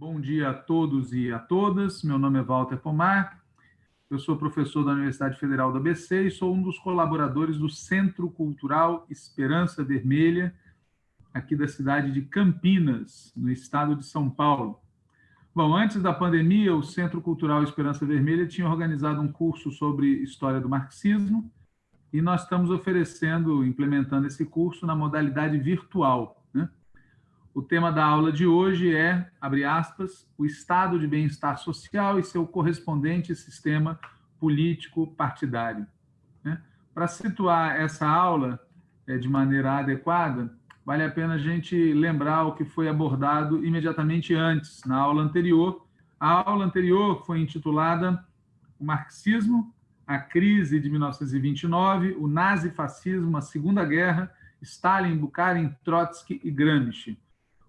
Bom dia a todos e a todas. Meu nome é Walter Pomar. Eu sou professor da Universidade Federal da ABC e sou um dos colaboradores do Centro Cultural Esperança Vermelha, aqui da cidade de Campinas, no estado de São Paulo. Bom, antes da pandemia, o Centro Cultural Esperança Vermelha tinha organizado um curso sobre história do marxismo e nós estamos oferecendo, implementando esse curso na modalidade virtual. O tema da aula de hoje é, abre aspas, o estado de bem-estar social e seu correspondente sistema político partidário. Né? Para situar essa aula é, de maneira adequada, vale a pena a gente lembrar o que foi abordado imediatamente antes, na aula anterior. A aula anterior foi intitulada O Marxismo, a crise de 1929, o nazifascismo, a Segunda Guerra, Stalin, Bukharin, Trotsky e Gramsci.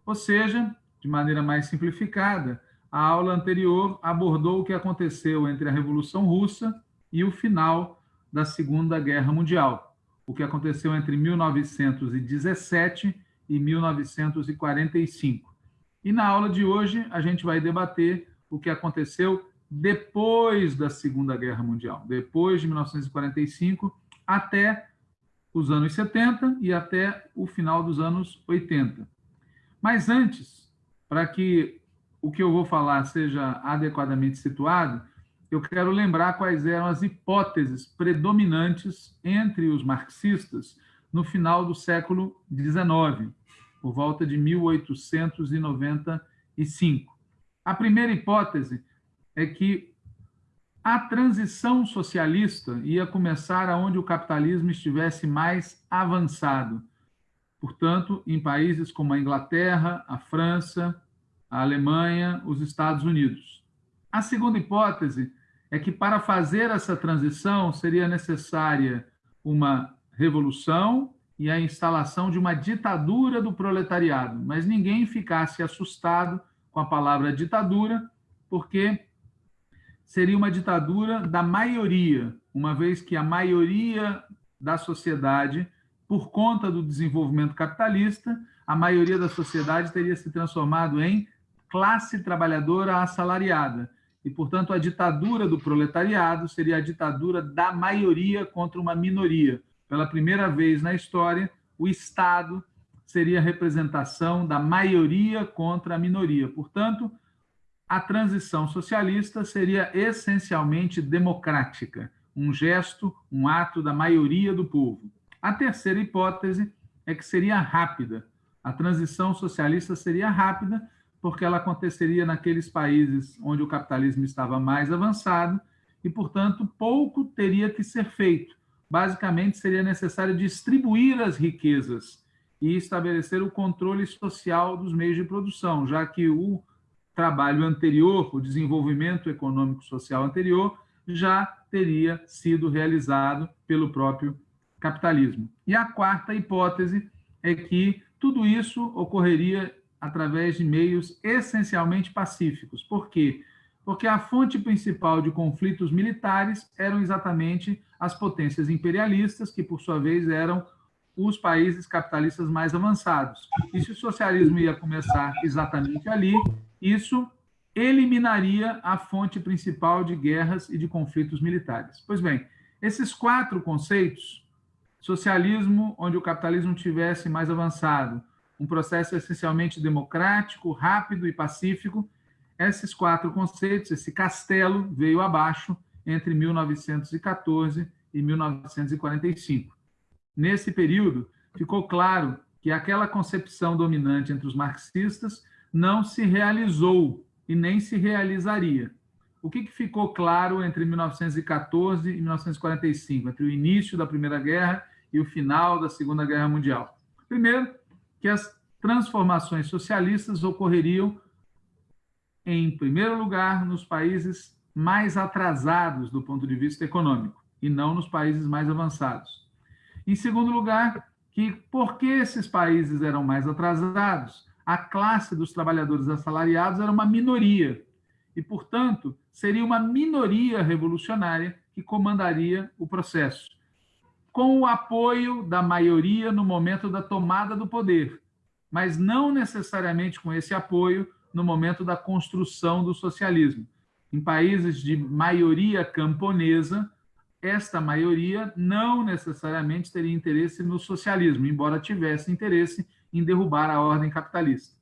Ou seja, de maneira mais simplificada, a aula anterior abordou o que aconteceu entre a Revolução Russa e o final da Segunda Guerra Mundial, o que aconteceu entre 1917 e 1945. E na aula de hoje a gente vai debater o que aconteceu depois da Segunda Guerra Mundial, depois de 1945 até os anos 70 e até o final dos anos 80. Mas antes, para que o que eu vou falar seja adequadamente situado, eu quero lembrar quais eram as hipóteses predominantes entre os marxistas no final do século XIX, por volta de 1895. A primeira hipótese é que a transição socialista ia começar aonde o capitalismo estivesse mais avançado. Portanto, em países como a Inglaterra, a França, a Alemanha, os Estados Unidos. A segunda hipótese é que para fazer essa transição seria necessária uma revolução e a instalação de uma ditadura do proletariado, mas ninguém ficasse assustado com a palavra ditadura, porque seria uma ditadura da maioria, uma vez que a maioria da sociedade, por conta do desenvolvimento capitalista, a maioria da sociedade teria se transformado em classe trabalhadora assalariada. E, portanto, a ditadura do proletariado seria a ditadura da maioria contra uma minoria. Pela primeira vez na história, o Estado seria a representação da maioria contra a minoria. Portanto, a transição socialista seria essencialmente democrática, um gesto, um ato da maioria do povo. A terceira hipótese é que seria rápida. A transição socialista seria rápida porque ela aconteceria naqueles países onde o capitalismo estava mais avançado e, portanto, pouco teria que ser feito. Basicamente, seria necessário distribuir as riquezas e estabelecer o controle social dos meios de produção, já que o trabalho anterior, o desenvolvimento econômico social anterior, já teria sido realizado pelo próprio capitalismo. E a quarta hipótese é que tudo isso ocorreria através de meios essencialmente pacíficos. Por quê? Porque a fonte principal de conflitos militares eram exatamente as potências imperialistas, que, por sua vez, eram os países capitalistas mais avançados. E se o socialismo ia começar exatamente ali, isso eliminaria a fonte principal de guerras e de conflitos militares. Pois bem, esses quatro conceitos, socialismo onde o capitalismo tivesse mais avançado, um processo essencialmente democrático, rápido e pacífico, esses quatro conceitos, esse castelo veio abaixo entre 1914 e 1945. Nesse período, ficou claro que aquela concepção dominante entre os marxistas não se realizou e nem se realizaria. O que, ficou claro entre 1914 e 1945, entre o início da Primeira Guerra e o final da Segunda Guerra Mundial? Primeiro, que as transformações socialistas ocorreriam, em primeiro lugar, nos países mais atrasados do ponto de vista econômico, e não nos países mais avançados. Em segundo lugar, que porque esses países eram mais atrasados, a classe dos trabalhadores assalariados era uma minoria e, portanto, seria uma minoria revolucionária que comandaria o processo, com o apoio da maioria no momento da tomada do poder, mas não necessariamente com esse apoio no momento da construção do socialismo. Em países de maioria camponesa, esta maioria não necessariamente teria interesse no socialismo, embora tivesse interesse em derrubar a ordem capitalista.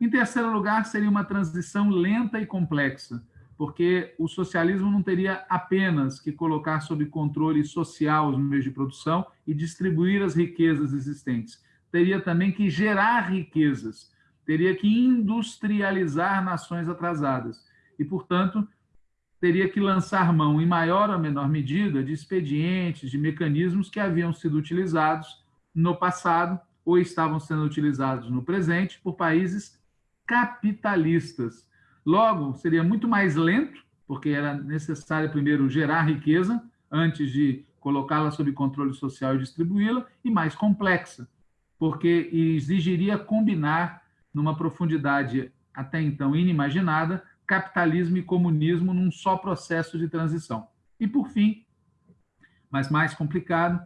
Em terceiro lugar, seria uma transição lenta e complexa, porque o socialismo não teria apenas que colocar sob controle social os meios de produção e distribuir as riquezas existentes, teria também que gerar riquezas, teria que industrializar nações atrasadas. E, portanto, teria que lançar mão, em maior ou menor medida, de expedientes, de mecanismos que haviam sido utilizados no passado ou estavam sendo utilizados no presente por países capitalistas. Logo, seria muito mais lento, porque era necessário primeiro gerar riqueza antes de colocá-la sob controle social e distribuí-la, e mais complexa, porque exigiria combinar numa profundidade até então inimaginada, capitalismo e comunismo num só processo de transição. E, por fim, mas mais complicado,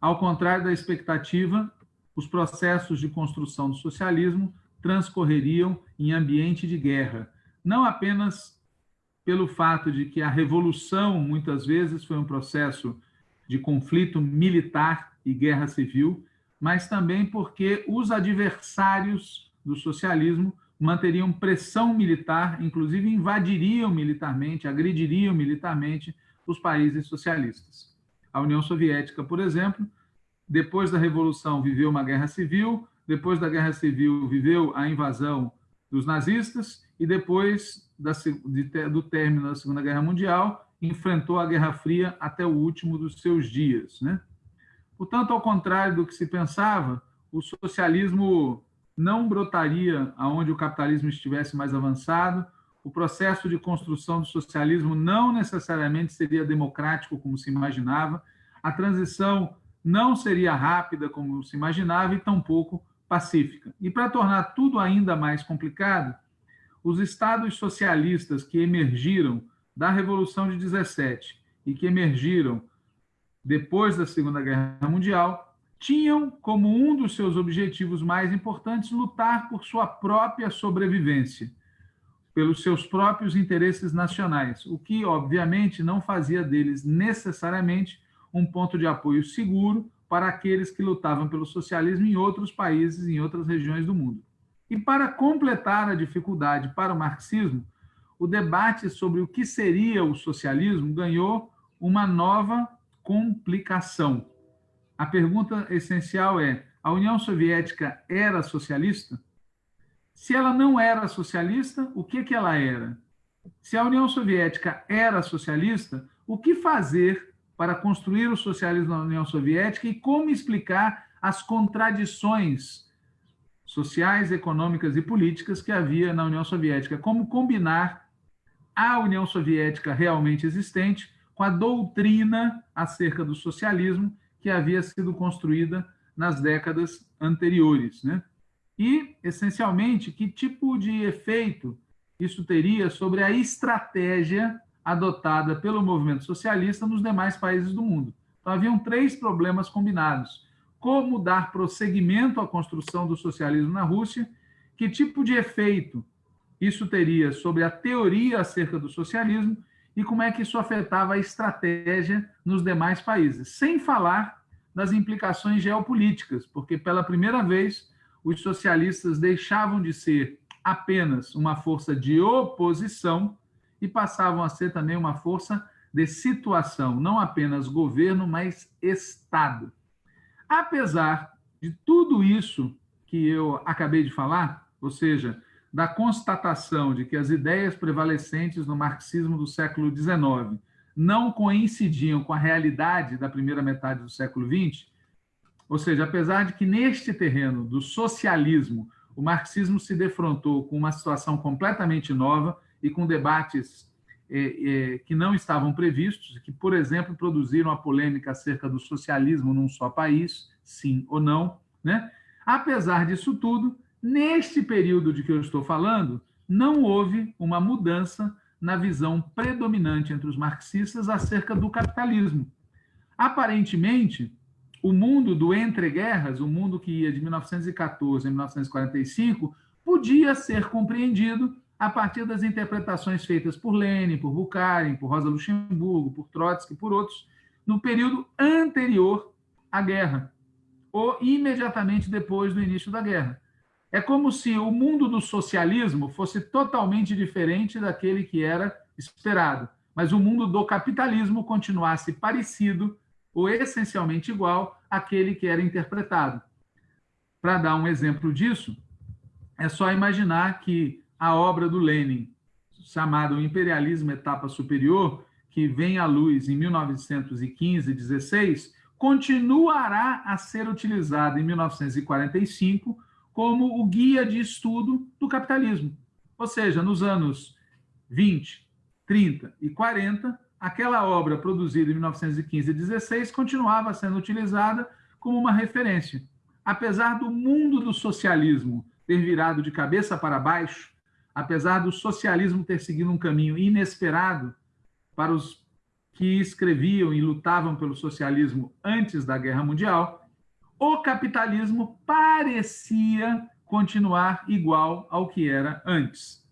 ao contrário da expectativa, os processos de construção do socialismo transcorreriam em ambiente de guerra, não apenas pelo fato de que a revolução muitas vezes foi um processo de conflito militar e guerra civil, mas também porque os adversários do socialismo manteriam pressão militar, inclusive invadiriam militarmente, agrediriam militarmente os países socialistas. A União Soviética, por exemplo, depois da Revolução viveu uma guerra civil, depois da guerra civil viveu a invasão dos nazistas e depois da, de, do término da Segunda Guerra Mundial enfrentou a Guerra Fria até o último dos seus dias. Né? Portanto, ao contrário do que se pensava, o socialismo não brotaria aonde o capitalismo estivesse mais avançado, o processo de construção do socialismo não necessariamente seria democrático como se imaginava, a transição não seria rápida como se imaginava e tampouco pacífica. E para tornar tudo ainda mais complicado, os estados socialistas que emergiram da Revolução de 17 e que emergiram depois da Segunda Guerra Mundial tinham como um dos seus objetivos mais importantes lutar por sua própria sobrevivência, pelos seus próprios interesses nacionais, o que, obviamente, não fazia deles necessariamente um ponto de apoio seguro para aqueles que lutavam pelo socialismo em outros países, em outras regiões do mundo. E para completar a dificuldade para o marxismo, o debate sobre o que seria o socialismo ganhou uma nova complicação a pergunta essencial é: a União Soviética era socialista? Se ela não era socialista, o que, que ela era? Se a União Soviética era socialista, o que fazer para construir o socialismo na União Soviética e como explicar as contradições sociais, econômicas e políticas que havia na União Soviética? Como combinar a União Soviética realmente existente com a doutrina acerca do socialismo que havia sido construída nas décadas anteriores. Né? E, essencialmente, que tipo de efeito isso teria sobre a estratégia adotada pelo movimento socialista nos demais países do mundo. Então, haviam três problemas combinados. Como dar prosseguimento à construção do socialismo na Rússia, que tipo de efeito isso teria sobre a teoria acerca do socialismo e como é que isso afetava a estratégia nos demais países, sem falar das implicações geopolíticas, porque pela primeira vez os socialistas deixavam de ser apenas uma força de oposição e passavam a ser também uma força de situação, não apenas governo, mas Estado. Apesar de tudo isso que eu acabei de falar, ou seja, da constatação de que as ideias prevalecentes no marxismo do século XIX não coincidiam com a realidade da primeira metade do século XX, ou seja, apesar de que neste terreno do socialismo o marxismo se defrontou com uma situação completamente nova e com debates que não estavam previstos, que, por exemplo, produziram a polêmica acerca do socialismo num só país, sim ou não. Né? Apesar disso tudo, Neste período de que eu estou falando, não houve uma mudança na visão predominante entre os marxistas acerca do capitalismo. Aparentemente, o mundo do entre-guerras, o mundo que ia de 1914 a 1945, podia podia ser compreendido a partir das interpretações feitas por Lenin, por Bukharin, por Rosa Luxemburgo, por Trotsky, por outros, no período anterior à guerra, ou imediatamente depois do início da guerra. É como se o mundo do socialismo fosse totalmente diferente daquele que era esperado, mas o mundo do capitalismo continuasse parecido ou essencialmente igual àquele que era interpretado. Para dar um exemplo disso, é só imaginar que a obra do Lenin, chamada O Imperialismo Etapa Superior, que vem à luz em 1915 16, continuará a ser utilizada em 1945 como o guia de estudo do capitalismo. Ou seja, nos anos 20, 30 e 40, aquela obra produzida em 1915 e 16 continuava sendo utilizada como uma referência. Apesar do mundo do socialismo ter virado de cabeça para baixo, apesar do socialismo ter seguido um caminho inesperado para os que escreviam e lutavam pelo socialismo antes da Guerra Mundial, o capitalismo parecia continuar igual ao que era antes.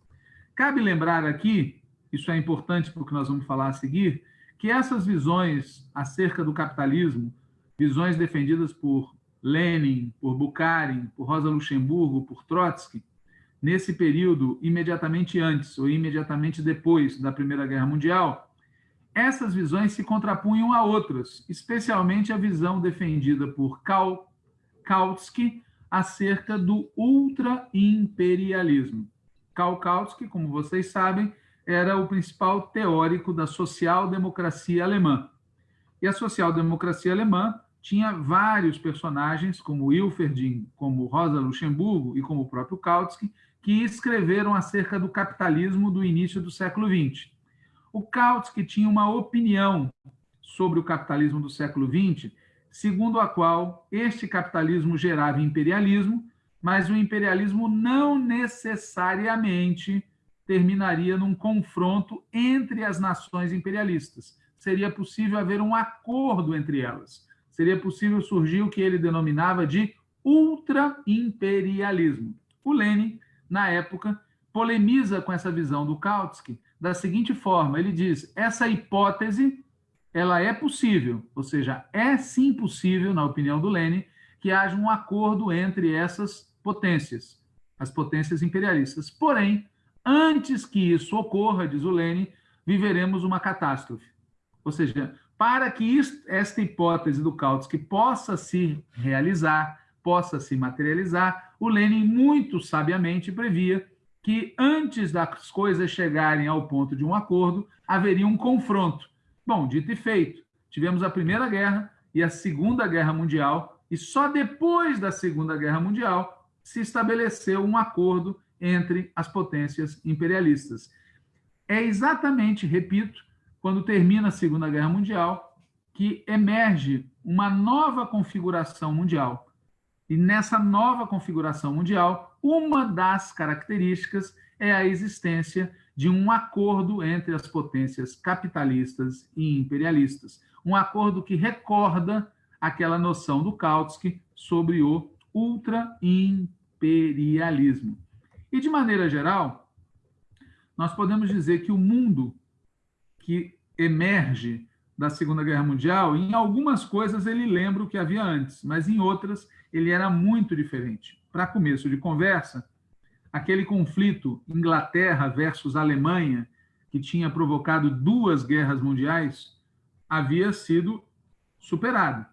Cabe lembrar aqui, isso é importante porque nós vamos falar a seguir, que essas visões acerca do capitalismo, visões defendidas por Lenin, por Bukharin, por Rosa Luxemburgo, por Trotsky, nesse período imediatamente antes ou imediatamente depois da Primeira Guerra Mundial, essas visões se contrapunham a outras, especialmente a visão defendida por Kautsky acerca do ultra-imperialismo. Karl Kautsky, como vocês sabem, era o principal teórico da social-democracia alemã. E a social-democracia alemã tinha vários personagens, como Wilferding, como Rosa Luxemburgo e como o próprio Kautsky, que escreveram acerca do capitalismo do início do século XX. O Kautsky tinha uma opinião sobre o capitalismo do século XX, segundo a qual este capitalismo gerava imperialismo, mas o imperialismo não necessariamente terminaria num confronto entre as nações imperialistas. Seria possível haver um acordo entre elas seria possível surgir o que ele denominava de ultra-imperialismo. O Lenin, na época, polemiza com essa visão do Kautsky da seguinte forma: ele diz, essa hipótese ela é possível, ou seja, é sim possível, na opinião do Lenin, que haja um acordo entre essas potências, as potências imperialistas. Porém, antes que isso ocorra, diz o Lenin, viveremos uma catástrofe. Ou seja, para que esta hipótese do Kautsky possa se realizar, possa se materializar, o Lenin muito sabiamente previa que antes das coisas chegarem ao ponto de um acordo, haveria um confronto. Bom, dito e feito, tivemos a Primeira Guerra e a Segunda Guerra Mundial, e só depois da Segunda Guerra Mundial se estabeleceu um acordo entre as potências imperialistas. É exatamente, repito, quando termina a Segunda Guerra Mundial, que emerge uma nova configuração mundial. E nessa nova configuração mundial, uma das características é a existência de um acordo entre as potências capitalistas e imperialistas. Um acordo que recorda aquela noção do Kautsky sobre o ultra-imperialismo. E, de maneira geral, nós podemos dizer que o mundo que emerge da Segunda Guerra Mundial, em algumas coisas ele lembra o que havia antes, mas em outras ele era muito diferente. Para começo de conversa, aquele conflito Inglaterra versus Alemanha, que tinha provocado duas guerras mundiais, havia sido superado.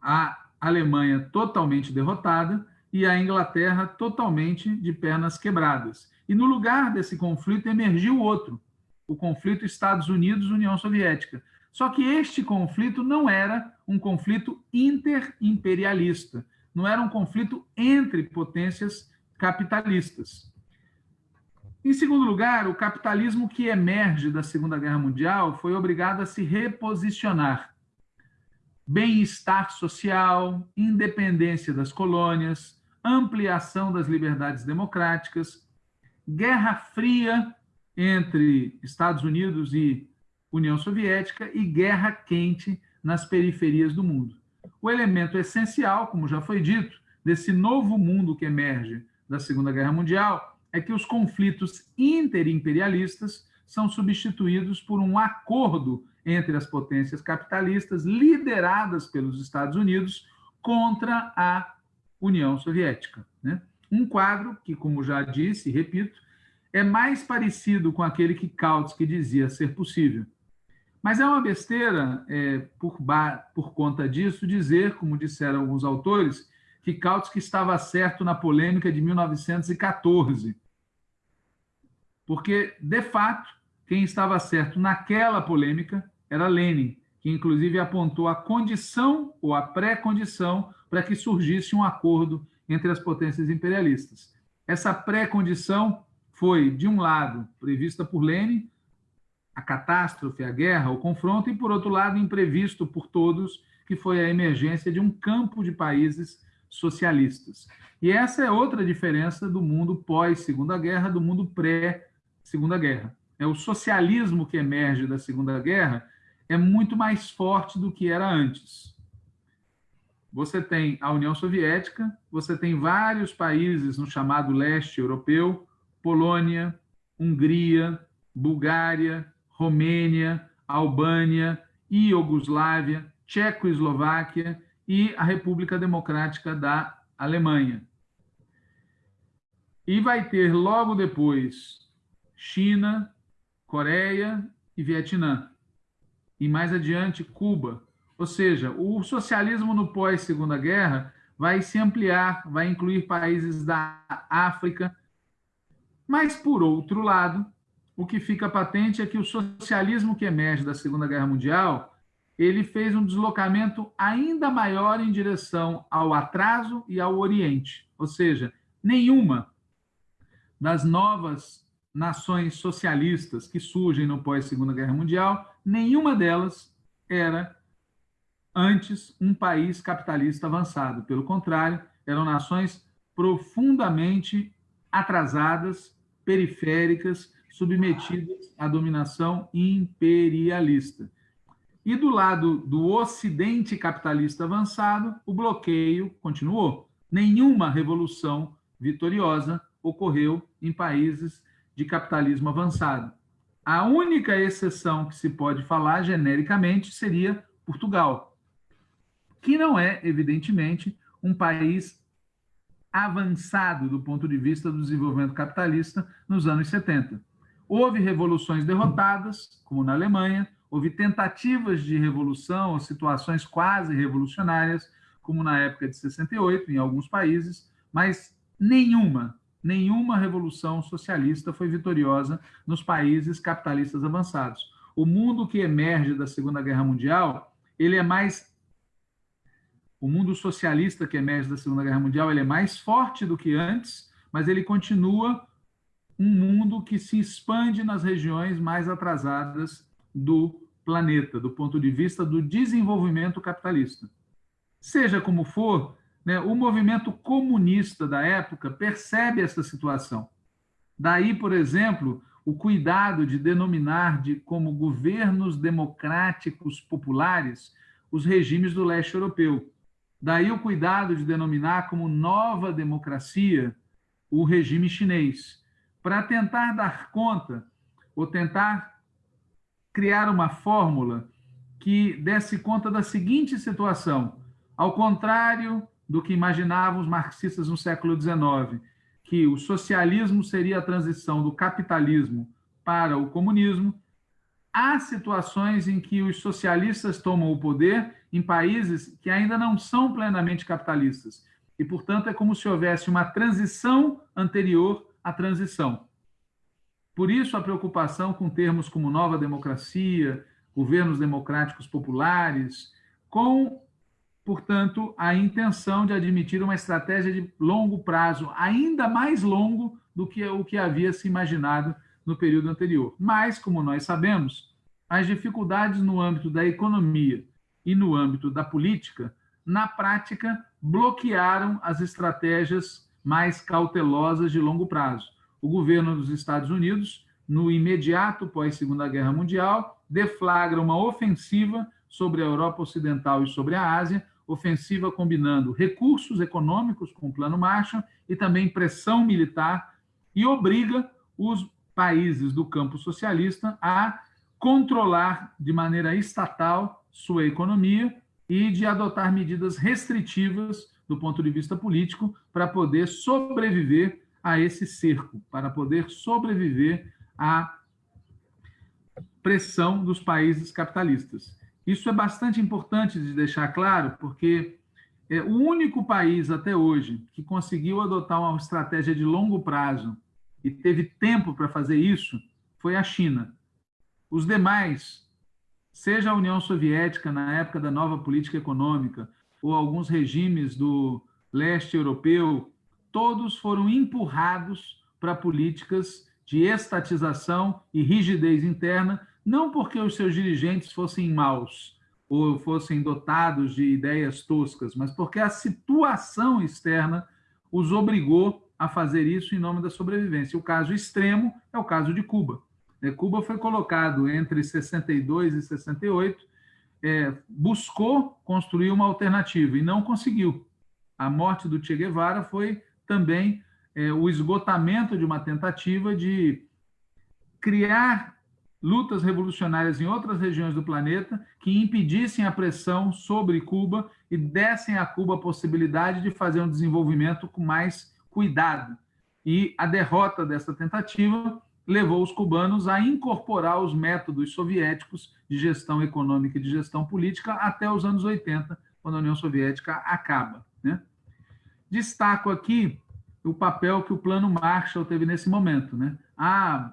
A Alemanha totalmente derrotada e a Inglaterra totalmente de pernas quebradas. E no lugar desse conflito emergiu outro, o conflito Estados Unidos-União Soviética. Só que este conflito não era um conflito interimperialista, não era um conflito entre potências capitalistas. Em segundo lugar, o capitalismo que emerge da Segunda Guerra Mundial foi obrigado a se reposicionar. Bem-estar social, independência das colônias, ampliação das liberdades democráticas, Guerra Fria entre Estados Unidos e União Soviética e guerra quente nas periferias do mundo. O elemento essencial, como já foi dito, desse novo mundo que emerge da Segunda Guerra Mundial é que os conflitos interimperialistas são substituídos por um acordo entre as potências capitalistas lideradas pelos Estados Unidos contra a União Soviética. Né? Um quadro que, como já disse e repito, é mais parecido com aquele que Kautsky dizia ser possível. Mas é uma besteira, é, por, por conta disso, dizer, como disseram alguns autores, que Kautsky estava certo na polêmica de 1914. Porque, de fato, quem estava certo naquela polêmica era Lenin, que inclusive apontou a condição ou a pré-condição para que surgisse um acordo entre as potências imperialistas. Essa pré-condição foi, de um lado, prevista por Lenin, a catástrofe, a guerra, o confronto, e, por outro lado, imprevisto por todos, que foi a emergência de um campo de países socialistas. E essa é outra diferença do mundo pós-Segunda Guerra, do mundo pré-Segunda Guerra. É o socialismo que emerge da Segunda Guerra é muito mais forte do que era antes. Você tem a União Soviética, você tem vários países no chamado leste europeu, Polônia, Hungria, Bulgária, Romênia, Albânia, Iugoslávia, Tchecoslováquia e a República Democrática da Alemanha. E vai ter logo depois China, Coreia e Vietnã. E mais adiante, Cuba. Ou seja, o socialismo no pós-Segunda Guerra vai se ampliar, vai incluir países da África. Mas, por outro lado, o que fica patente é que o socialismo que emerge da Segunda Guerra Mundial ele fez um deslocamento ainda maior em direção ao atraso e ao Oriente. Ou seja, nenhuma das novas nações socialistas que surgem no pós-Segunda Guerra Mundial, nenhuma delas era antes um país capitalista avançado. Pelo contrário, eram nações profundamente atrasadas, periféricas, submetidas à dominação imperialista. E do lado do Ocidente capitalista avançado, o bloqueio continuou. Nenhuma revolução vitoriosa ocorreu em países de capitalismo avançado. A única exceção que se pode falar genericamente seria Portugal, que não é, evidentemente, um país avançado do ponto de vista do desenvolvimento capitalista nos anos 70. Houve revoluções derrotadas, como na Alemanha, houve tentativas de revolução ou situações quase revolucionárias, como na época de 68, em alguns países, mas nenhuma, nenhuma revolução socialista foi vitoriosa nos países capitalistas avançados. O mundo que emerge da Segunda Guerra Mundial, ele é mais o mundo socialista que emerge da Segunda Guerra Mundial, ele é mais forte do que antes, mas ele continua um mundo que se expande nas regiões mais atrasadas do planeta, do ponto de vista do desenvolvimento capitalista. Seja como for, né, o movimento comunista da época percebe essa situação. Daí, por exemplo, o cuidado de denominar de como governos democráticos populares os regimes do leste europeu. Daí o cuidado de denominar como nova democracia o regime chinês para tentar dar conta ou tentar criar uma fórmula que desse conta da seguinte situação: ao contrário do que imaginavam os marxistas no século XIX, que o socialismo seria a transição do capitalismo para o comunismo, há situações em que os socialistas tomam o poder em países que ainda não são plenamente capitalistas. E, portanto, é como se houvesse uma transição anterior a transição. Por isso, a preocupação com termos como nova democracia, governos democráticos populares, com, portanto, a intenção de admitir uma estratégia de longo prazo, ainda mais longo do que o que havia se imaginado no período anterior. Mas, como nós sabemos, as dificuldades no âmbito da economia e no âmbito da política, na prática, bloquearam as estratégias mais cautelosas de longo prazo. O governo dos Estados Unidos, no imediato pós-Segunda Guerra Mundial, deflagra uma ofensiva sobre a Europa Ocidental e sobre a Ásia, ofensiva combinando recursos econômicos com o Plano Marshall e também pressão militar e obriga os países do campo socialista a controlar de maneira estatal sua economia e de adotar medidas restritivas do ponto de vista político para poder sobreviver a esse cerco, para poder sobreviver à pressão dos países capitalistas. Isso é bastante importante de deixar claro, porque é o único país até hoje que conseguiu adotar uma estratégia de longo prazo e teve tempo para fazer isso foi a China. Os demais, seja a União Soviética na época da nova política econômica, ou alguns regimes do leste europeu, todos foram empurrados para políticas de estatização e rigidez interna, não porque os seus dirigentes fossem maus ou fossem dotados de ideias toscas, mas porque a situação externa os obrigou a fazer isso em nome da sobrevivência. O caso extremo é o caso de Cuba. É, Cuba foi colocado entre 62 e 68, é, buscou construir uma alternativa e não conseguiu. A morte do Che Guevara foi também é, o esgotamento de uma tentativa de criar lutas revolucionárias em outras regiões do planeta que impedissem a pressão sobre Cuba e dessem a Cuba a possibilidade de fazer um desenvolvimento com mais cuidado. E a derrota dessa tentativa levou os cubanos a incorporar os métodos soviéticos de gestão econômica e de gestão política até os anos 80, quando a União Soviética acaba. Né? Destaco aqui o papel que o Plano Marshall teve nesse momento. Né? Há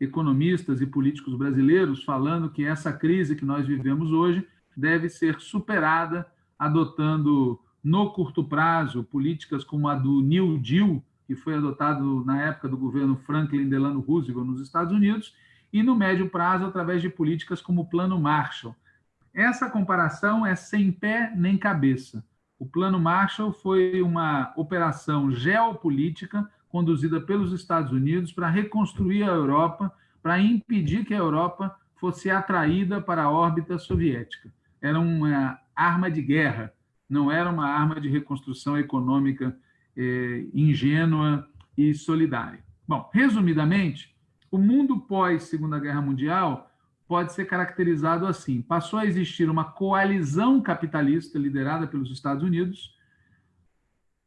economistas e políticos brasileiros falando que essa crise que nós vivemos hoje deve ser superada adotando, no curto prazo, políticas como a do New Deal, que foi adotado na época do governo Franklin Delano Roosevelt nos Estados Unidos, e no médio prazo através de políticas como o Plano Marshall. Essa comparação é sem pé nem cabeça. O Plano Marshall foi uma operação geopolítica conduzida pelos Estados Unidos para reconstruir a Europa, para impedir que a Europa fosse atraída para a órbita soviética. Era uma arma de guerra, não era uma arma de reconstrução econômica é, ingênua e solidária. Bom, resumidamente, o mundo pós-Segunda Guerra Mundial pode ser caracterizado assim: passou a existir uma coalizão capitalista liderada pelos Estados Unidos,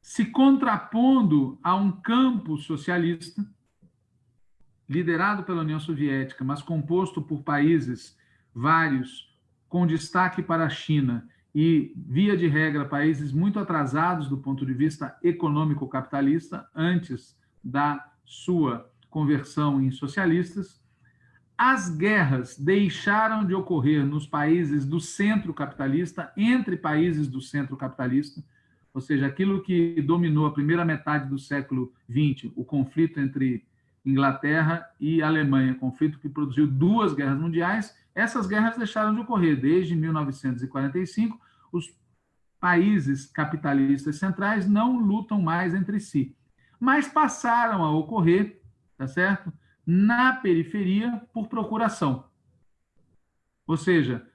se contrapondo a um campo socialista liderado pela União Soviética, mas composto por países vários, com destaque para a China e, via de regra, países muito atrasados do ponto de vista econômico-capitalista, antes da sua conversão em socialistas. As guerras deixaram de ocorrer nos países do centro capitalista, entre países do centro capitalista, ou seja, aquilo que dominou a primeira metade do século XX, o conflito entre Inglaterra e Alemanha, conflito que produziu duas guerras mundiais, essas guerras deixaram de ocorrer desde 1945. Os países capitalistas centrais não lutam mais entre si, mas passaram a ocorrer, tá certo? Na periferia por procuração. Ou seja,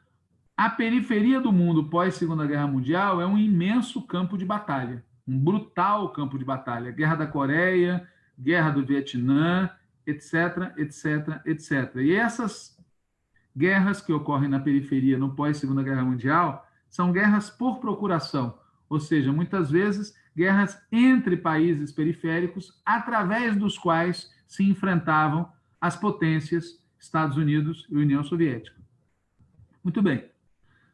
a periferia do mundo pós Segunda Guerra Mundial é um imenso campo de batalha, um brutal campo de batalha. Guerra da Coreia, Guerra do Vietnã, etc, etc, etc. E essas guerras que ocorrem na periferia no pós-Segunda Guerra Mundial são guerras por procuração, ou seja, muitas vezes guerras entre países periféricos, através dos quais se enfrentavam as potências Estados Unidos e União Soviética. Muito bem.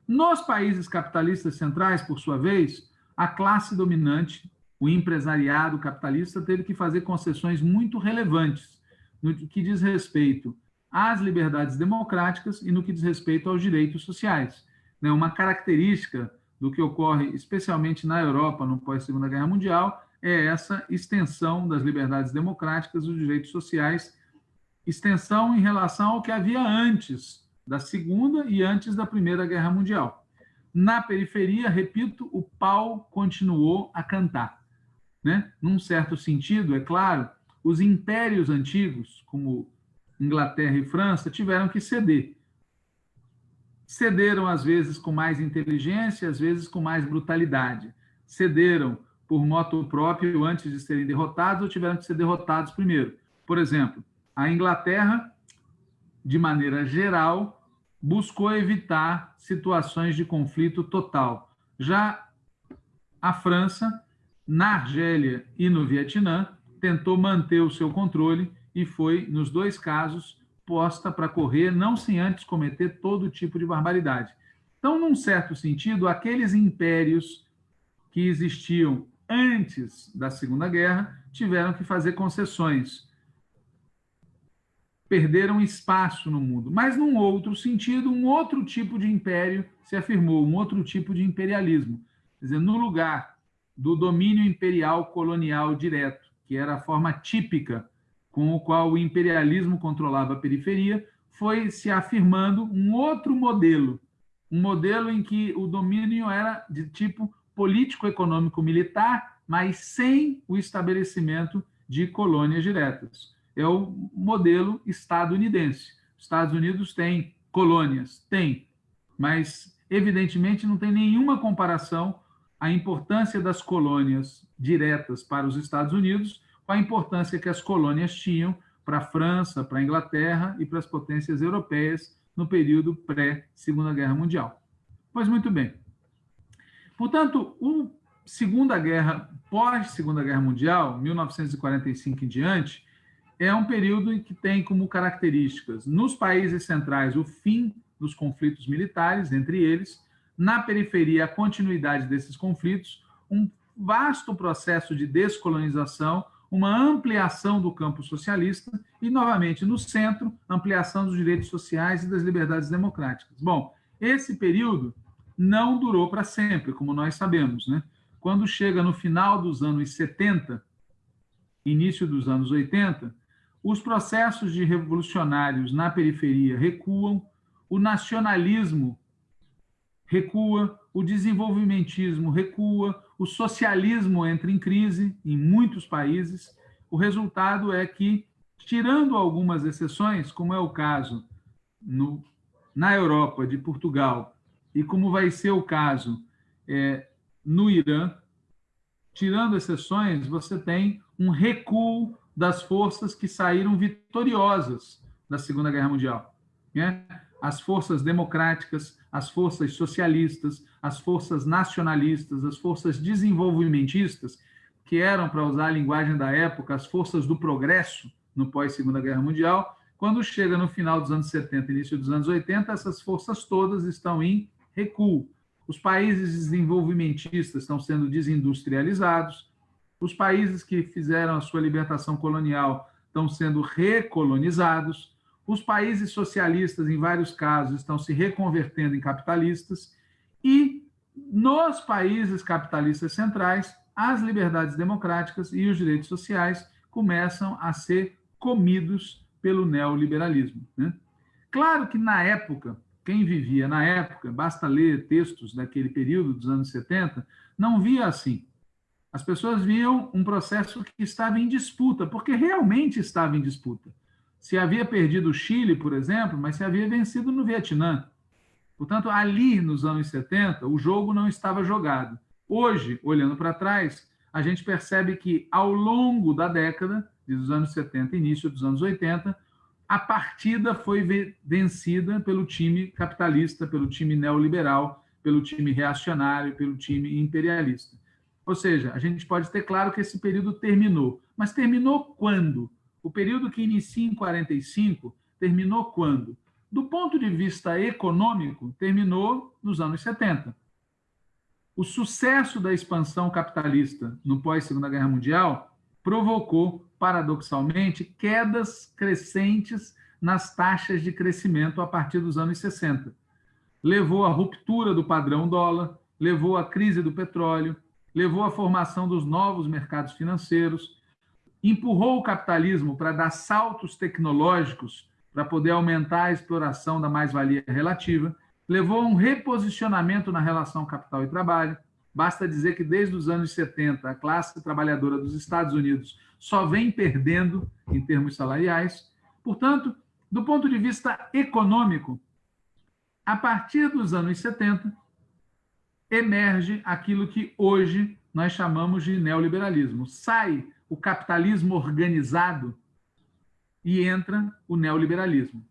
Nos países capitalistas centrais, por sua vez, a classe dominante, o empresariado capitalista, teve que fazer concessões muito relevantes no que diz respeito às liberdades democráticas e no que diz respeito aos direitos sociais. Né, uma característica do que ocorre especialmente na Europa no pós-Segunda Guerra Mundial é essa extensão das liberdades democráticas, dos direitos sociais, extensão em relação ao que havia antes da Segunda e antes da Primeira Guerra Mundial. Na periferia, repito, o pau continuou a cantar. Né? Num certo sentido, é claro, os impérios antigos, como Inglaterra e França, tiveram que ceder. Cederam, às vezes, com mais inteligência, às vezes com mais brutalidade. Cederam por moto próprio antes de serem derrotados ou tiveram que ser derrotados primeiro. Por exemplo, a Inglaterra, de maneira geral, buscou evitar situações de conflito total. Já a França, na Argélia e no Vietnã, tentou manter o seu controle e foi, nos dois casos, posta para correr, não sem antes cometer todo tipo de barbaridade. Então, num certo sentido, aqueles impérios que existiam antes da Segunda Guerra tiveram que fazer concessões. Perderam espaço no mundo. Mas, num outro sentido, um outro tipo de império se afirmou, um outro tipo de imperialismo. Quer dizer, no lugar do domínio imperial colonial direto, que era a forma típica com o qual o imperialismo controlava a periferia, foi se afirmando um outro modelo, um modelo em que o domínio era de tipo político-econômico-militar, mas sem o estabelecimento de colônias diretas. É o modelo estadunidense. Os Estados Unidos têm colônias, tem, mas evidentemente não tem nenhuma comparação a importância das colônias diretas para os Estados Unidos com a importância que as colônias tinham para a França, para a Inglaterra e para as potências europeias no período pré-Segunda Guerra Mundial. Pois muito bem. Portanto, o Segunda Guerra, pós-Segunda Guerra Mundial, 1945 em diante, é um período em que tem como características, nos países centrais, o fim dos conflitos militares, entre eles, na periferia, a continuidade desses conflitos, um vasto processo de descolonização, uma ampliação do campo socialista e, novamente, no centro, ampliação dos direitos sociais e das liberdades democráticas. Bom, esse período não durou para sempre, como nós sabemos. Né? Quando chega no final dos anos 70, início dos anos 80, os processos de revolucionários na periferia recuam, o nacionalismo recua, o desenvolvimentismo recua, o socialismo entra em crise em muitos países. O resultado é que, tirando algumas exceções, como é o caso no, na Europa de Portugal e como vai ser o caso é, no Irã, tirando exceções, você tem um recuo das forças que saíram vitoriosas da Segunda Guerra Mundial. Né? As forças democráticas, as forças socialistas, as forças nacionalistas, as forças desenvolvimentistas, que eram, para usar a linguagem da época, as forças do progresso no pós-Segunda Guerra Mundial, quando chega no final dos anos 70, início dos anos 80, essas forças todas estão em recuo. Os países desenvolvimentistas estão sendo desindustrializados, os países que fizeram a sua libertação colonial estão sendo recolonizados, os países socialistas, em vários casos, estão se reconvertendo em capitalistas, e nos países capitalistas centrais, as liberdades democráticas e os direitos sociais começam a ser comidos pelo neoliberalismo. Né? Claro que, na época, quem vivia na época, basta ler textos daquele período dos anos 70, não via assim. As pessoas viam um processo que estava em disputa, porque realmente estava em disputa. Se havia perdido o Chile, por exemplo, mas se havia vencido no Vietnã. Portanto, ali nos anos 70, o jogo não estava jogado. Hoje, olhando para trás, a gente percebe que ao longo da década, dos anos 70 início dos anos 80, a partida foi vencida pelo time capitalista, pelo time neoliberal, pelo time reacionário, pelo time imperialista. Ou seja, a gente pode ter claro que esse período terminou. Mas terminou quando? O período que inicia em 45 terminou quando? Do ponto de vista econômico, terminou nos anos 70. O sucesso da expansão capitalista no pós-Segunda Guerra Mundial provocou paradoxalmente, quedas crescentes nas taxas de crescimento a partir dos anos 60. Levou à ruptura do padrão dólar, levou à crise do petróleo, levou à formação dos novos mercados financeiros, empurrou o capitalismo para dar saltos tecnológicos para poder aumentar a exploração da mais-valia relativa, levou a um reposicionamento na relação capital e trabalho. Basta dizer que desde os anos 70, a classe trabalhadora dos Estados Unidos só vem perdendo em termos salariais. Portanto, do ponto de vista econômico, a partir dos anos 70, emerge aquilo que hoje nós chamamos de neoliberalismo. Sai o capitalismo organizado e entra o neoliberalismo.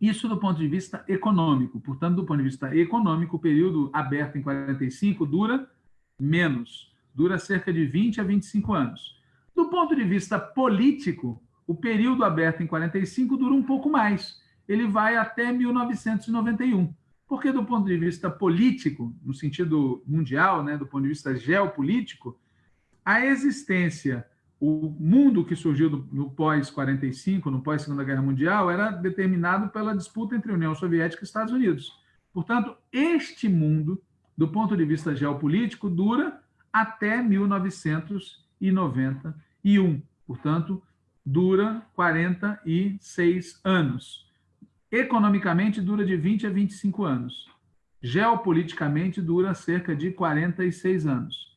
Isso do ponto de vista econômico. Portanto, do ponto de vista econômico, o período aberto em 45 dura menos, dura cerca de 20 a 25 anos. Do ponto de vista político, o período aberto em 45 dura um pouco mais. Ele vai até 1991. Porque, do ponto de vista político, no sentido mundial, né, do ponto de vista geopolítico, a existência, o mundo que surgiu no pós-45, no pós-Segunda Guerra Mundial, era determinado pela disputa entre União Soviética e Estados Unidos. Portanto, este mundo, do ponto de vista geopolítico, dura até 1991. Portanto, dura 46 anos. Economicamente, dura de 20 a 25 anos. Geopoliticamente, dura cerca de 46 anos.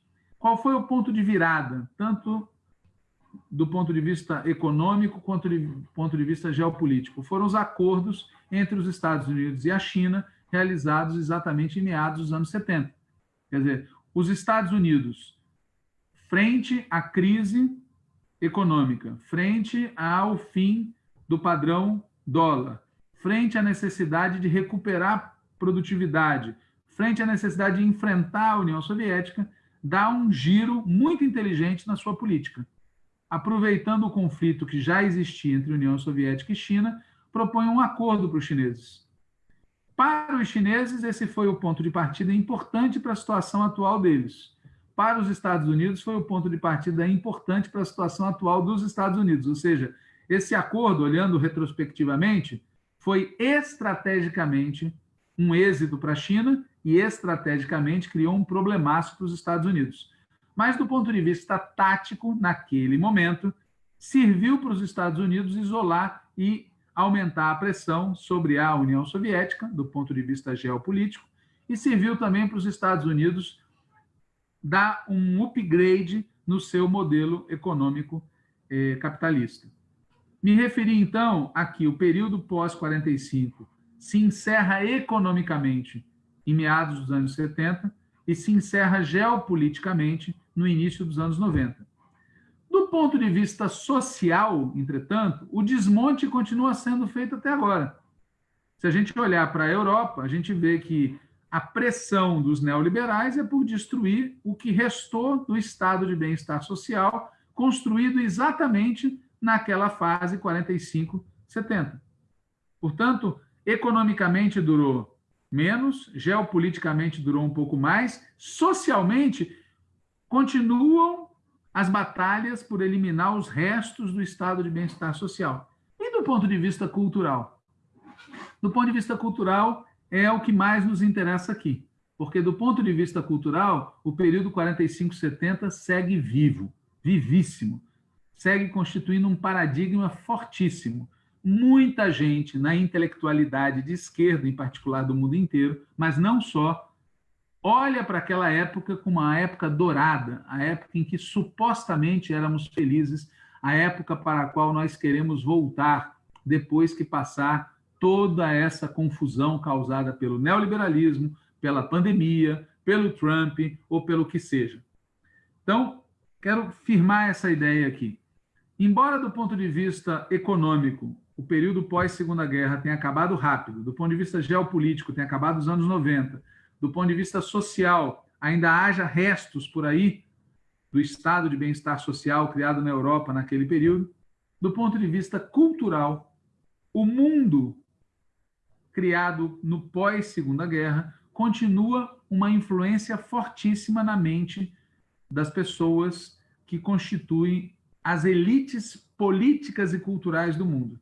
Qual foi o ponto de virada, tanto do ponto de vista econômico quanto do ponto de vista geopolítico? Foram os acordos entre os Estados Unidos e a China, realizados exatamente em meados dos anos 70. Quer dizer, os Estados Unidos, frente à crise econômica, frente ao fim do padrão dólar, frente à necessidade de recuperar produtividade, frente à necessidade de enfrentar a União Soviética, dá um giro muito inteligente na sua política. Aproveitando o conflito que já existia entre União Soviética e China, propõe um acordo para os chineses. Para os chineses, esse foi o ponto de partida importante para a situação atual deles. Para os Estados Unidos, foi o ponto de partida importante para a situação atual dos Estados Unidos. Ou seja, esse acordo, olhando retrospectivamente, foi estrategicamente um êxito para a China e estrategicamente criou um problemaço para os Estados Unidos. Mas, do ponto de vista tático, naquele momento, serviu para os Estados Unidos isolar e aumentar a pressão sobre a União Soviética, do ponto de vista geopolítico, e serviu também para os Estados Unidos dar um upgrade no seu modelo econômico eh, capitalista. Me referi, então, aqui, o período pós-45 se encerra economicamente em meados dos anos 70 e se encerra geopoliticamente no início dos anos 90. Do ponto de vista social, entretanto, o desmonte continua sendo feito até agora. Se a gente olhar para a Europa, a gente vê que a pressão dos neoliberais é por destruir o que restou do estado de bem-estar social construído exatamente naquela fase 45, 70. Portanto, economicamente durou menos, geopoliticamente durou um pouco mais, socialmente continuam as batalhas por eliminar os restos do estado de bem-estar social. E do ponto de vista cultural? Do ponto de vista cultural, é o que mais nos interessa aqui, porque do ponto de vista cultural, o período 45-70 segue vivo, vivíssimo segue constituindo um paradigma fortíssimo. Muita gente na intelectualidade de esquerda, em particular do mundo inteiro, mas não só, olha para aquela época como uma época dourada, a época em que supostamente éramos felizes, a época para a qual nós queremos voltar depois que passar toda essa confusão causada pelo neoliberalismo, pela pandemia, pelo Trump ou pelo que seja. Então, quero firmar essa ideia aqui. Embora, do ponto de vista econômico, o período pós-Segunda Guerra tenha acabado rápido, do ponto de vista geopolítico, tenha acabado nos anos 90, do ponto de vista social, ainda haja restos por aí do estado de bem-estar social criado na Europa naquele período, do ponto de vista cultural, o mundo criado no pós-Segunda Guerra continua uma influência fortíssima na mente das pessoas que constituem as elites políticas e culturais do mundo.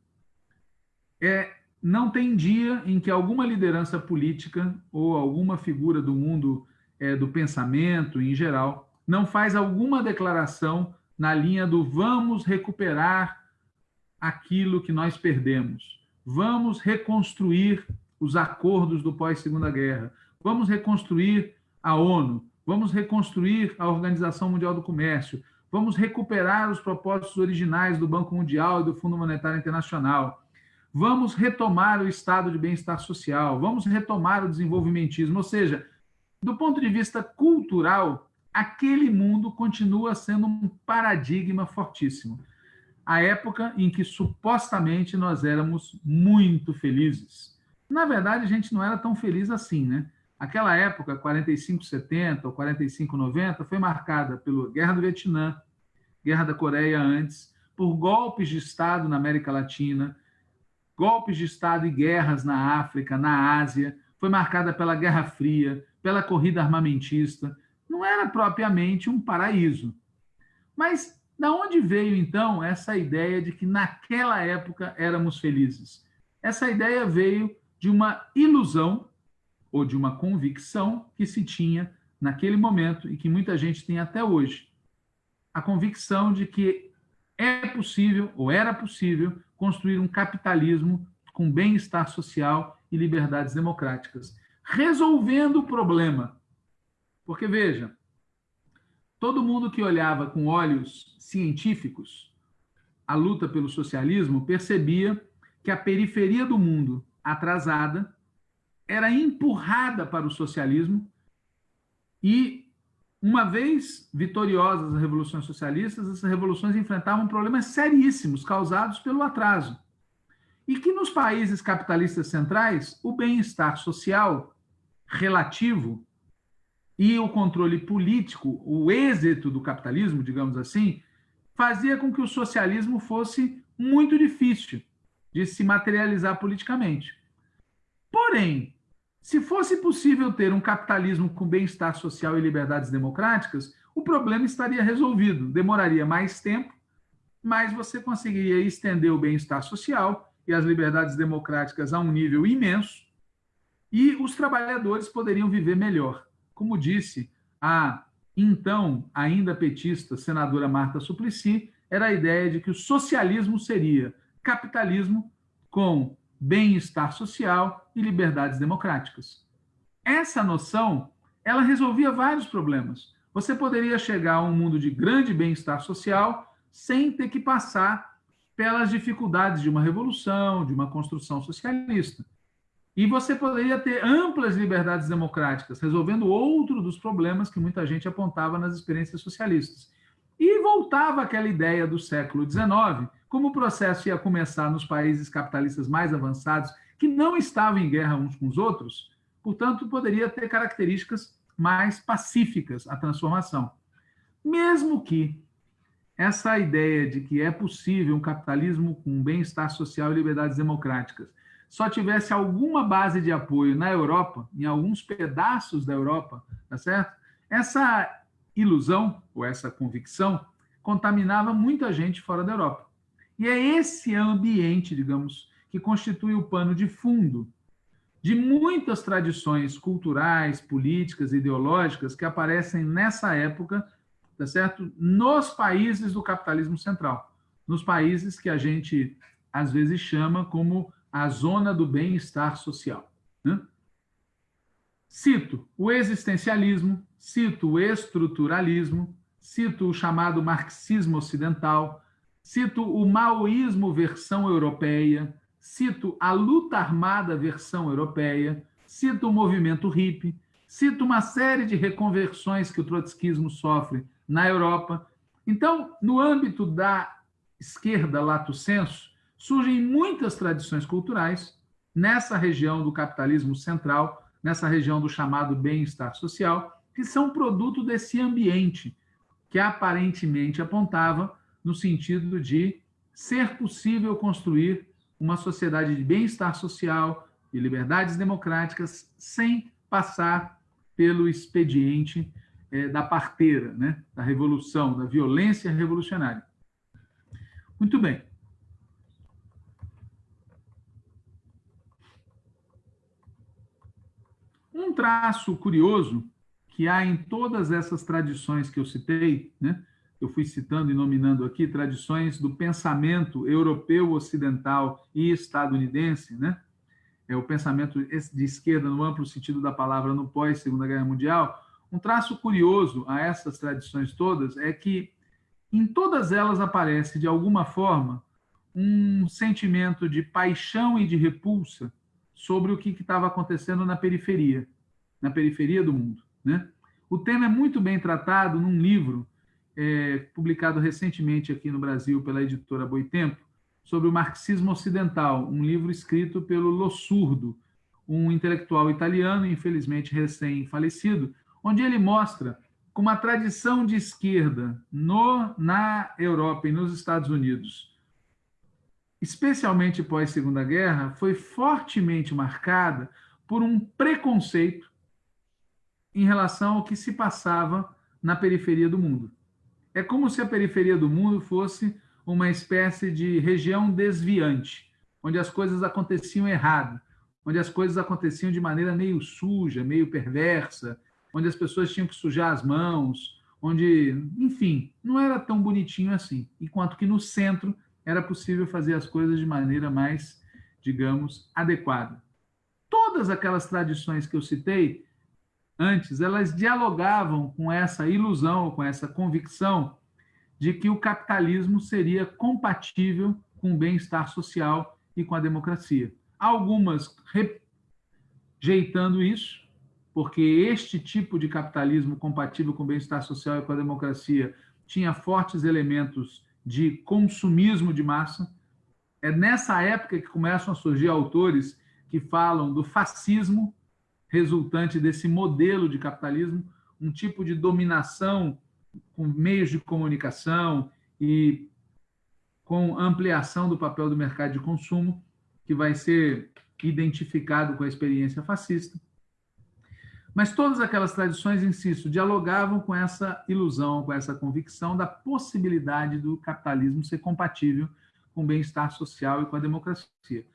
É, não tem dia em que alguma liderança política ou alguma figura do mundo é, do pensamento em geral não faz alguma declaração na linha do vamos recuperar aquilo que nós perdemos, vamos reconstruir os acordos do pós-segunda guerra, vamos reconstruir a ONU, vamos reconstruir a Organização Mundial do Comércio, Vamos recuperar os propósitos originais do Banco Mundial e do Fundo Monetário Internacional. Vamos retomar o estado de bem-estar social. Vamos retomar o desenvolvimentismo. Ou seja, do ponto de vista cultural, aquele mundo continua sendo um paradigma fortíssimo. A época em que supostamente nós éramos muito felizes. Na verdade, a gente não era tão feliz assim, né? Aquela época, 45-70 ou 45-90, foi marcada pela Guerra do Vietnã, Guerra da Coreia antes, por golpes de Estado na América Latina, golpes de Estado e guerras na África, na Ásia, foi marcada pela Guerra Fria, pela corrida armamentista, não era propriamente um paraíso. Mas da onde veio então essa ideia de que naquela época éramos felizes? Essa ideia veio de uma ilusão ou de uma convicção que se tinha naquele momento e que muita gente tem até hoje. A convicção de que é possível ou era possível construir um capitalismo com bem-estar social e liberdades democráticas, resolvendo o problema. Porque, veja, todo mundo que olhava com olhos científicos a luta pelo socialismo percebia que a periferia do mundo, atrasada, era empurrada para o socialismo e, uma vez vitoriosas as revoluções socialistas, essas revoluções enfrentavam problemas seríssimos causados pelo atraso e que nos países capitalistas centrais o bem-estar social relativo e o controle político, o êxito do capitalismo, digamos assim, fazia com que o socialismo fosse muito difícil de se materializar politicamente. Porém, se fosse possível ter um capitalismo com bem-estar social e liberdades democráticas, o problema estaria resolvido. Demoraria mais tempo, mas você conseguiria estender o bem-estar social e as liberdades democráticas a um nível imenso, e os trabalhadores poderiam viver melhor. Como disse a então ainda petista senadora Marta Suplicy, era a ideia de que o socialismo seria capitalismo com bem-estar social e liberdades democráticas. Essa noção, ela resolvia vários problemas. Você poderia chegar a um mundo de grande bem-estar social sem ter que passar pelas dificuldades de uma revolução, de uma construção socialista. E você poderia ter amplas liberdades democráticas, resolvendo outro dos problemas que muita gente apontava nas experiências socialistas. E voltava aquela ideia do século XIX, como o processo ia começar nos países capitalistas mais avançados, que não estavam em guerra uns com os outros, portanto, poderia ter características mais pacíficas a transformação. Mesmo que essa ideia de que é possível um capitalismo com bem-estar social e liberdades democráticas só tivesse alguma base de apoio na Europa, em alguns pedaços da Europa, tá certo? Essa ilusão ou essa convicção contaminava muita gente fora da Europa. E é esse ambiente, digamos, que constitui o pano de fundo de muitas tradições culturais, políticas, ideológicas que aparecem nessa época tá certo? Nos países do capitalismo central, nos países que a gente às vezes chama como a zona do bem-estar social. Né? Cito o existencialismo, cito o estruturalismo, cito o chamado marxismo ocidental, cito o maoísmo versão europeia, cito a luta armada versão europeia, cito o movimento hippie, cito uma série de reconversões que o trotskismo sofre na Europa. Então, no âmbito da esquerda lato senso, surgem muitas tradições culturais nessa região do capitalismo central, nessa região do chamado bem-estar social, que são produto desse ambiente que aparentemente apontava no sentido de ser possível construir uma sociedade de bem-estar social e liberdades democráticas sem passar pelo expediente é, da parteira, né? da revolução, da violência revolucionária. Muito bem. Um traço curioso que há em todas essas tradições que eu citei, né? Eu fui citando e nominando aqui tradições do pensamento europeu ocidental e estadunidense, né? é o pensamento de esquerda no amplo sentido da palavra no pós Segunda Guerra Mundial, um traço curioso a essas tradições todas é que em todas elas aparece, de alguma forma, um sentimento de paixão e de repulsa sobre o que estava acontecendo na periferia, na periferia do mundo. Né? O tema é muito bem tratado num livro é, publicado recentemente aqui no Brasil pela editora Boitempo, sobre o marxismo ocidental, um livro escrito pelo Lossurdo, um intelectual italiano, infelizmente recém-falecido, onde ele mostra como a tradição de esquerda no, na Europa e nos Estados Unidos, especialmente pós Segunda Guerra, foi fortemente marcada por um preconceito em relação ao que se passava na periferia do mundo. É como se a periferia do mundo fosse uma espécie de região desviante, onde as coisas aconteciam errado, onde as coisas aconteciam de maneira meio suja, meio perversa, onde as pessoas tinham que sujar as mãos, onde, enfim, não era tão bonitinho assim. Enquanto que no centro era possível fazer as coisas de maneira mais, digamos, adequada. Todas aquelas tradições que eu citei antes, elas dialogavam com essa ilusão, com essa convicção de que o capitalismo seria compatível com o bem-estar social e com a democracia. Algumas rejeitando isso, porque este tipo de capitalismo compatível com o bem-estar social e com a democracia tinha fortes elementos de consumismo de massa. É nessa época que começam a surgir autores que falam do fascismo resultante desse modelo de capitalismo, um tipo de dominação com meios de comunicação e com ampliação do papel do mercado de consumo, que vai ser identificado com a experiência fascista. Mas todas aquelas tradições, insisto, dialogavam com essa ilusão, com essa convicção da possibilidade do capitalismo ser compatível com o bem-estar social e com a democracia.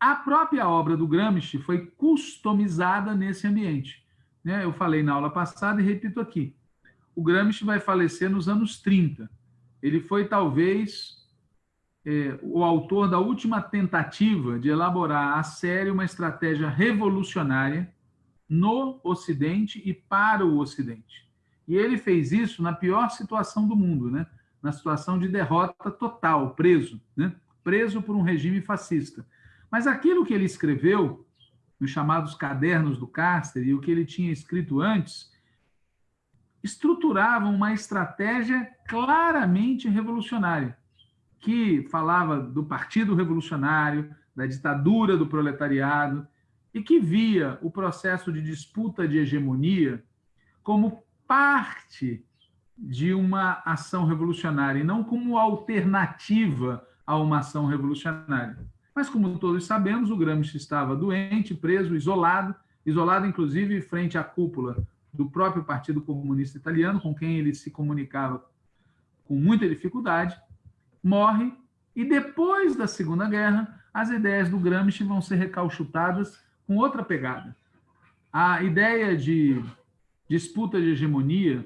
A própria obra do Gramsci foi customizada nesse ambiente. Né? Eu falei na aula passada e repito aqui o Gramsci vai falecer nos anos 30. Ele foi, talvez, é, o autor da última tentativa de elaborar a sério uma estratégia revolucionária no Ocidente e para o Ocidente. E ele fez isso na pior situação do mundo, né? na situação de derrota total, preso, né? preso por um regime fascista. Mas aquilo que ele escreveu, nos chamados cadernos do cárcere, e o que ele tinha escrito antes, estruturavam uma estratégia claramente revolucionária, que falava do Partido Revolucionário, da ditadura do proletariado, e que via o processo de disputa de hegemonia como parte de uma ação revolucionária, e não como alternativa a uma ação revolucionária. Mas, como todos sabemos, o Gramsci estava doente, preso, isolado, isolado inclusive frente à cúpula do próprio Partido Comunista Italiano, com quem ele se comunicava com muita dificuldade, morre, e depois da Segunda Guerra, as ideias do Gramsci vão ser recauchutadas com outra pegada. A ideia de disputa de hegemonia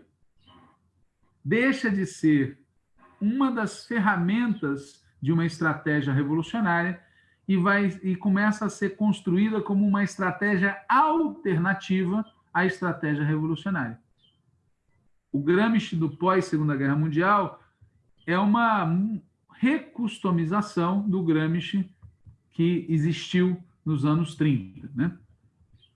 deixa de ser uma das ferramentas de uma estratégia revolucionária e vai e começa a ser construída como uma estratégia alternativa a estratégia revolucionária. O Gramsci do pós-Segunda Guerra Mundial é uma recustomização do Gramsci que existiu nos anos 30. Né?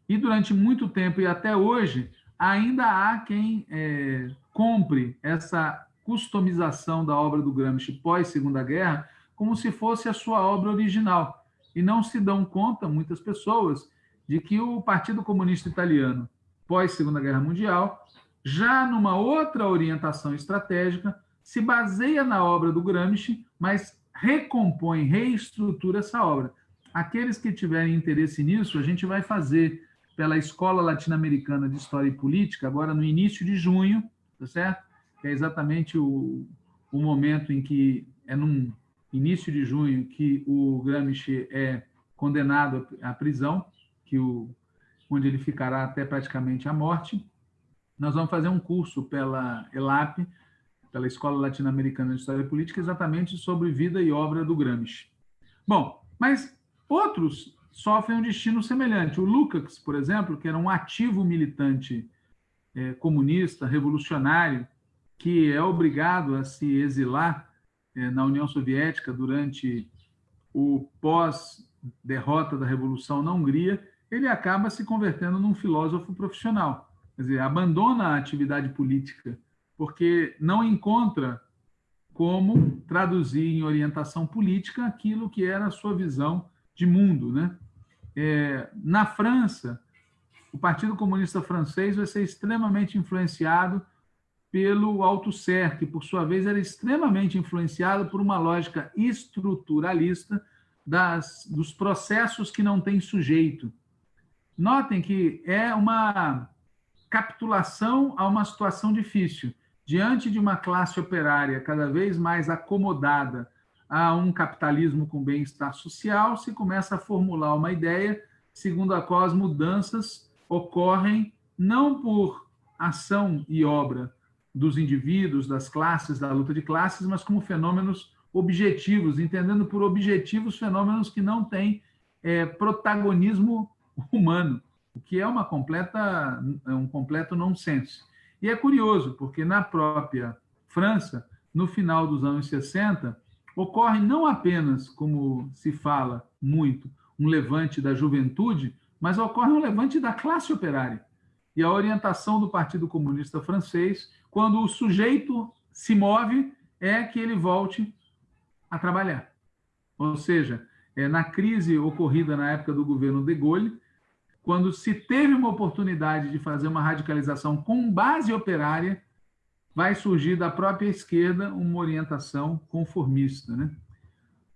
E durante muito tempo e até hoje, ainda há quem é, compre essa customização da obra do Gramsci pós-Segunda Guerra como se fosse a sua obra original. E não se dão conta, muitas pessoas, de que o Partido Comunista Italiano pós-Segunda Guerra Mundial, já numa outra orientação estratégica, se baseia na obra do Gramsci, mas recompõe, reestrutura essa obra. Aqueles que tiverem interesse nisso, a gente vai fazer pela Escola Latino-Americana de História e Política, agora no início de junho, tá certo? Que é exatamente o, o momento em que, é no início de junho, que o Gramsci é condenado à prisão, que o onde ele ficará até praticamente a morte. Nós vamos fazer um curso pela ELAP, pela Escola Latino-Americana de História Política, exatamente sobre vida e obra do Gramsci. Bom, mas outros sofrem um destino semelhante. O Lukács, por exemplo, que era um ativo militante é, comunista, revolucionário, que é obrigado a se exilar na União Soviética durante o pós-derrota da Revolução na Hungria, ele acaba se convertendo num filósofo profissional. quer dizer, abandona a atividade política, porque não encontra como traduzir em orientação política aquilo que era a sua visão de mundo. Né? É, na França, o Partido Comunista Francês vai ser extremamente influenciado pelo Althusser, que, por sua vez, era extremamente influenciado por uma lógica estruturalista das, dos processos que não têm sujeito. Notem que é uma capitulação a uma situação difícil. Diante de uma classe operária cada vez mais acomodada a um capitalismo com bem-estar social, se começa a formular uma ideia segundo a qual as mudanças ocorrem não por ação e obra dos indivíduos, das classes, da luta de classes, mas como fenômenos objetivos, entendendo por objetivos fenômenos que não têm é, protagonismo humano, o que é uma completa, é um completo nonsense. E é curioso, porque na própria França, no final dos anos 60, ocorre não apenas, como se fala muito, um levante da juventude, mas ocorre um levante da classe operária. E a orientação do Partido Comunista Francês quando o sujeito se move, é que ele volte a trabalhar. Ou seja, é, na crise ocorrida na época do governo de Gaulle, quando se teve uma oportunidade de fazer uma radicalização com base operária, vai surgir da própria esquerda uma orientação conformista. Né?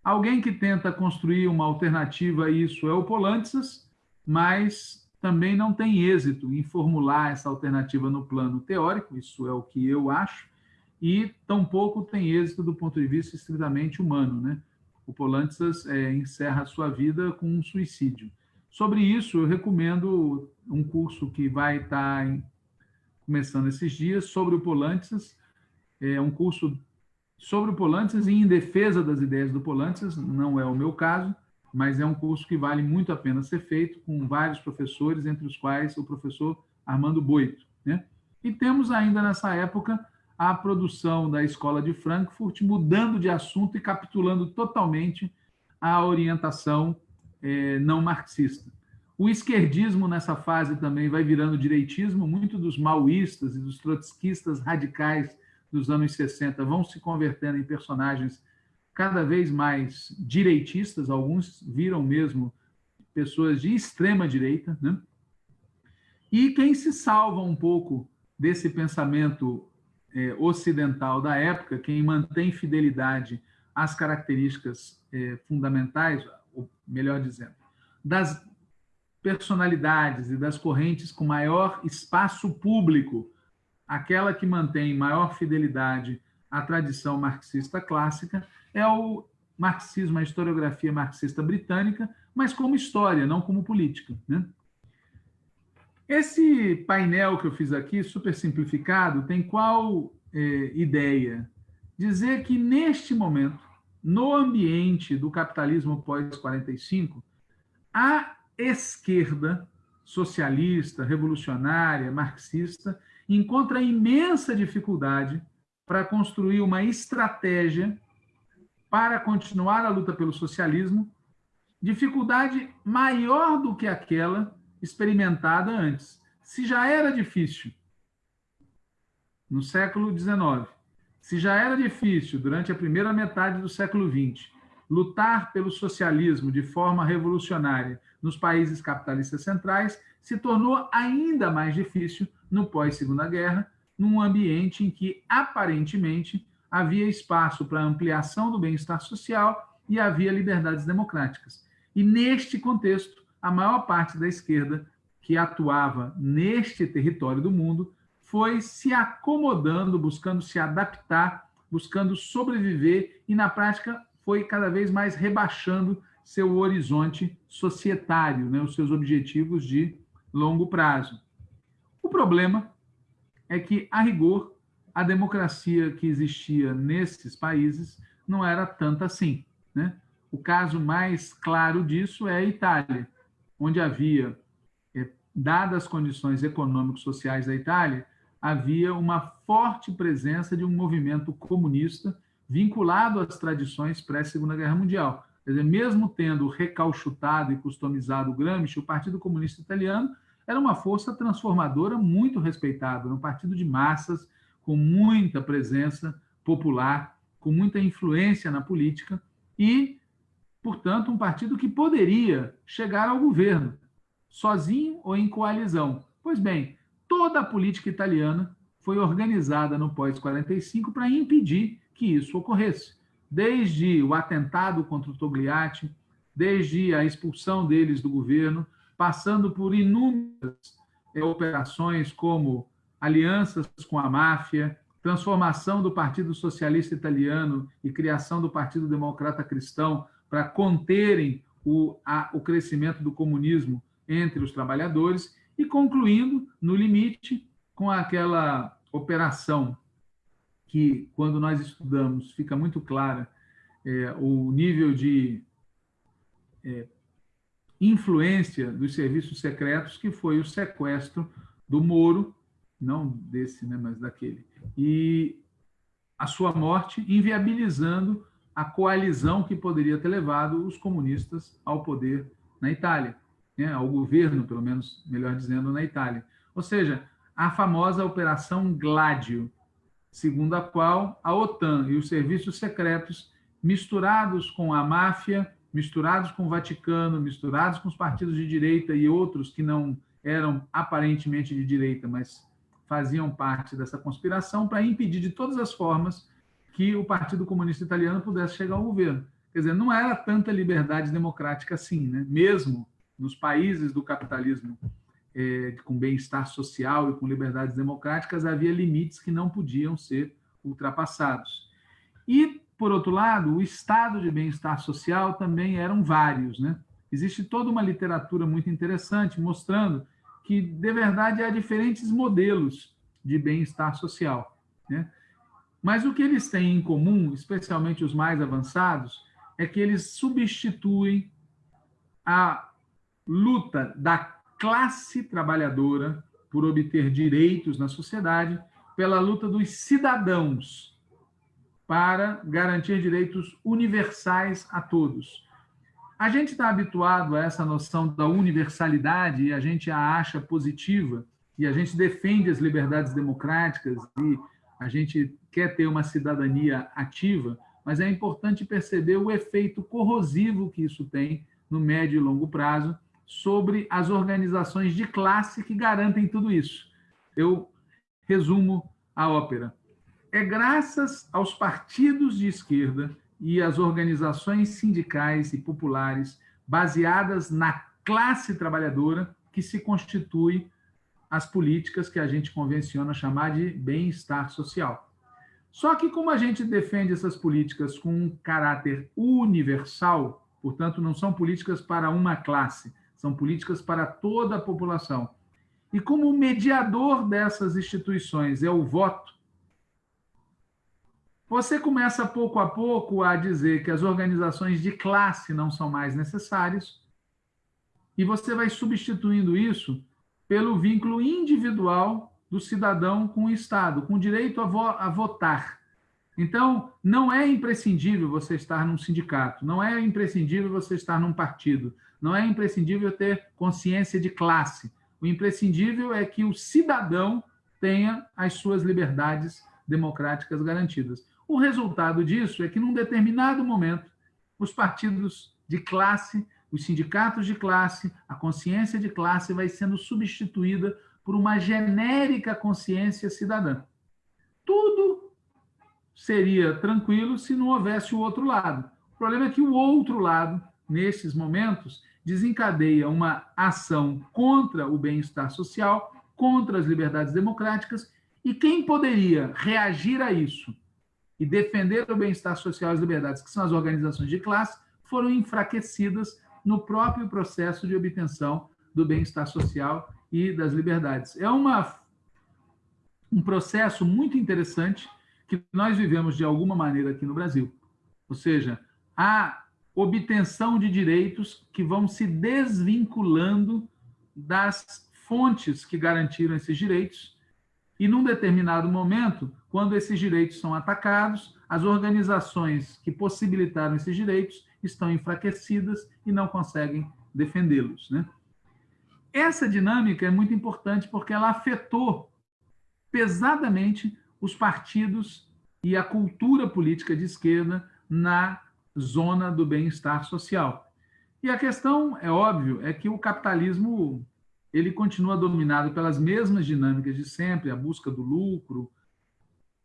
Alguém que tenta construir uma alternativa a isso é o Polantzas, mas também não tem êxito em formular essa alternativa no plano teórico, isso é o que eu acho, e tampouco tem êxito do ponto de vista estritamente humano. Né? O Polantzas é, encerra a sua vida com um suicídio. Sobre isso, eu recomendo um curso que vai estar em, começando esses dias sobre o Polantzas, é um curso sobre o Polantzas e em defesa das ideias do Polantzas, não é o meu caso, mas é um curso que vale muito a pena ser feito, com vários professores, entre os quais o professor Armando Boito. Né? E temos ainda nessa época a produção da Escola de Frankfurt, mudando de assunto e capitulando totalmente a orientação é, não marxista. O esquerdismo nessa fase também vai virando direitismo, muito dos maoístas e dos trotskistas radicais dos anos 60 vão se convertendo em personagens cada vez mais direitistas, alguns viram mesmo pessoas de extrema direita, né? E quem se salva um pouco desse pensamento é, ocidental da época, quem mantém fidelidade às características é, fundamentais, ou melhor dizendo, das personalidades e das correntes com maior espaço público, aquela que mantém maior fidelidade à tradição marxista clássica, é o marxismo, a historiografia marxista britânica, mas como história, não como política. Né? Esse painel que eu fiz aqui, super simplificado, tem qual é, ideia? Dizer que, neste momento, no ambiente do capitalismo pós-45, a esquerda socialista, revolucionária, marxista, encontra imensa dificuldade para construir uma estratégia para continuar a luta pelo socialismo, dificuldade maior do que aquela experimentada antes. Se já era difícil no século XIX, se já era difícil durante a primeira metade do século XX lutar pelo socialismo de forma revolucionária nos países capitalistas centrais, se tornou ainda mais difícil no pós-Segunda Guerra, num ambiente em que aparentemente havia espaço para ampliação do bem-estar social e havia liberdades democráticas. E neste contexto, a maior parte da esquerda que atuava neste território do mundo foi se acomodando, buscando se adaptar, buscando sobreviver e, na prática, foi cada vez mais rebaixando seu horizonte societário, né, os seus objetivos de longo prazo. O problema é que, a rigor, a democracia que existia nesses países não era tanta assim. Né? O caso mais claro disso é a Itália, onde havia, é, dadas as condições econômico-sociais da Itália, havia uma forte presença de um movimento comunista vinculado às tradições pré-Segunda Guerra Mundial. Quer dizer, mesmo tendo recalchutado e customizado o Gramsci, o Partido Comunista Italiano era uma força transformadora muito respeitada, um partido de massas, com muita presença popular, com muita influência na política e, portanto, um partido que poderia chegar ao governo, sozinho ou em coalizão. Pois bem, toda a política italiana foi organizada no pós-45 para impedir que isso ocorresse. Desde o atentado contra o Togliatti, desde a expulsão deles do governo, passando por inúmeras é, operações como alianças com a máfia, transformação do Partido Socialista Italiano e criação do Partido Democrata Cristão para conterem o, a, o crescimento do comunismo entre os trabalhadores e concluindo, no limite, com aquela operação que, quando nós estudamos, fica muito clara é, o nível de é, influência dos serviços secretos, que foi o sequestro do Moro, não desse, né, mas daquele, e a sua morte inviabilizando a coalizão que poderia ter levado os comunistas ao poder na Itália, né, ao governo, pelo menos, melhor dizendo, na Itália. Ou seja, a famosa Operação Gládio, segundo a qual a OTAN e os serviços secretos, misturados com a máfia misturados com o Vaticano, misturados com os partidos de direita e outros que não eram aparentemente de direita, mas faziam parte dessa conspiração para impedir de todas as formas que o Partido Comunista Italiano pudesse chegar ao governo. Quer dizer, não era tanta liberdade democrática assim, né? mesmo nos países do capitalismo é, com bem-estar social e com liberdades democráticas, havia limites que não podiam ser ultrapassados. E por outro lado, o estado de bem-estar social também eram vários. Né? Existe toda uma literatura muito interessante mostrando que, de verdade, há diferentes modelos de bem-estar social. Né? Mas o que eles têm em comum, especialmente os mais avançados, é que eles substituem a luta da classe trabalhadora por obter direitos na sociedade pela luta dos cidadãos para garantir direitos universais a todos. A gente está habituado a essa noção da universalidade e a gente a acha positiva e a gente defende as liberdades democráticas e a gente quer ter uma cidadania ativa, mas é importante perceber o efeito corrosivo que isso tem no médio e longo prazo sobre as organizações de classe que garantem tudo isso. Eu resumo a ópera é graças aos partidos de esquerda e às organizações sindicais e populares baseadas na classe trabalhadora que se constitui as políticas que a gente convenciona chamar de bem-estar social. Só que como a gente defende essas políticas com um caráter universal, portanto, não são políticas para uma classe, são políticas para toda a população. E como o mediador dessas instituições é o voto, você começa pouco a pouco a dizer que as organizações de classe não são mais necessárias, e você vai substituindo isso pelo vínculo individual do cidadão com o Estado, com o direito a, vo a votar. Então, não é imprescindível você estar num sindicato, não é imprescindível você estar num partido, não é imprescindível ter consciência de classe. O imprescindível é que o cidadão tenha as suas liberdades democráticas garantidas. O resultado disso é que, num determinado momento, os partidos de classe, os sindicatos de classe, a consciência de classe vai sendo substituída por uma genérica consciência cidadã. Tudo seria tranquilo se não houvesse o outro lado. O problema é que o outro lado, nesses momentos, desencadeia uma ação contra o bem-estar social, contra as liberdades democráticas, e quem poderia reagir a isso e defender o bem-estar social e as liberdades, que são as organizações de classe, foram enfraquecidas no próprio processo de obtenção do bem-estar social e das liberdades. É uma, um processo muito interessante que nós vivemos de alguma maneira aqui no Brasil. Ou seja, a obtenção de direitos que vão se desvinculando das fontes que garantiram esses direitos e, num determinado momento, quando esses direitos são atacados, as organizações que possibilitaram esses direitos estão enfraquecidas e não conseguem defendê-los. Né? essa dinâmica é muito importante porque ela afetou pesadamente os partidos e a cultura política de esquerda na zona do bem-estar social. E a questão, é óbvio, é que o capitalismo ele continua dominado pelas mesmas dinâmicas de sempre, a busca do lucro,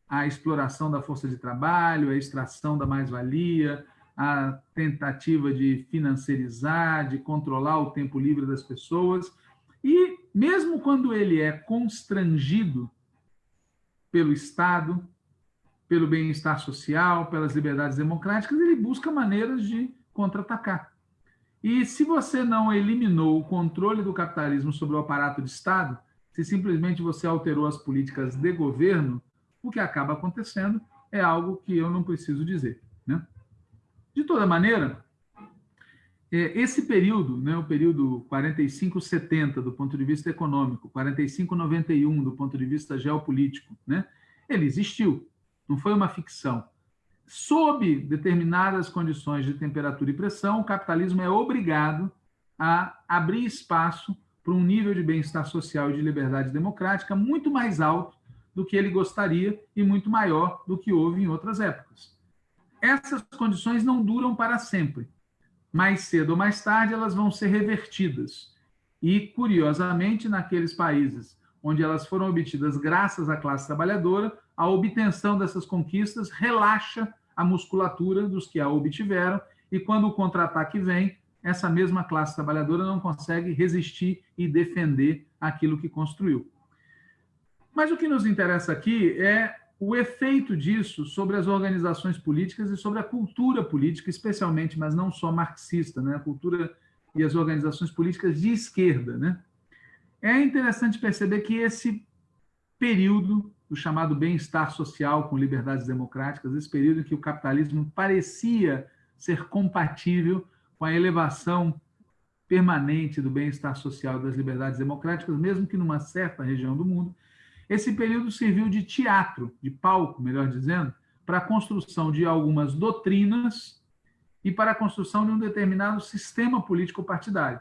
a exploração da força de trabalho, a extração da mais-valia, a tentativa de financiarizar, de controlar o tempo livre das pessoas. E, mesmo quando ele é constrangido pelo Estado, pelo bem-estar social, pelas liberdades democráticas, ele busca maneiras de contra-atacar. E se você não eliminou o controle do capitalismo sobre o aparato de Estado, se simplesmente você alterou as políticas de governo, o que acaba acontecendo é algo que eu não preciso dizer. Né? De toda maneira, é, esse período, né, o período 45-70 do ponto de vista econômico, 45-91 do ponto de vista geopolítico, né, ele existiu, não foi uma ficção. Sob determinadas condições de temperatura e pressão, o capitalismo é obrigado a abrir espaço para um nível de bem-estar social e de liberdade democrática muito mais alto do que ele gostaria e muito maior do que houve em outras épocas. Essas condições não duram para sempre. Mais cedo ou mais tarde, elas vão ser revertidas. E, curiosamente, naqueles países onde elas foram obtidas graças à classe trabalhadora, a obtenção dessas conquistas relaxa a musculatura dos que a obtiveram, e quando o contra-ataque vem, essa mesma classe trabalhadora não consegue resistir e defender aquilo que construiu. Mas o que nos interessa aqui é o efeito disso sobre as organizações políticas e sobre a cultura política, especialmente, mas não só marxista, né? a cultura e as organizações políticas de esquerda. Né? É interessante perceber que esse período, o chamado bem-estar social com liberdades democráticas, esse período em que o capitalismo parecia ser compatível com a elevação permanente do bem-estar social e das liberdades democráticas, mesmo que numa certa região do mundo, esse período serviu de teatro, de palco, melhor dizendo, para a construção de algumas doutrinas e para a construção de um determinado sistema político partidário.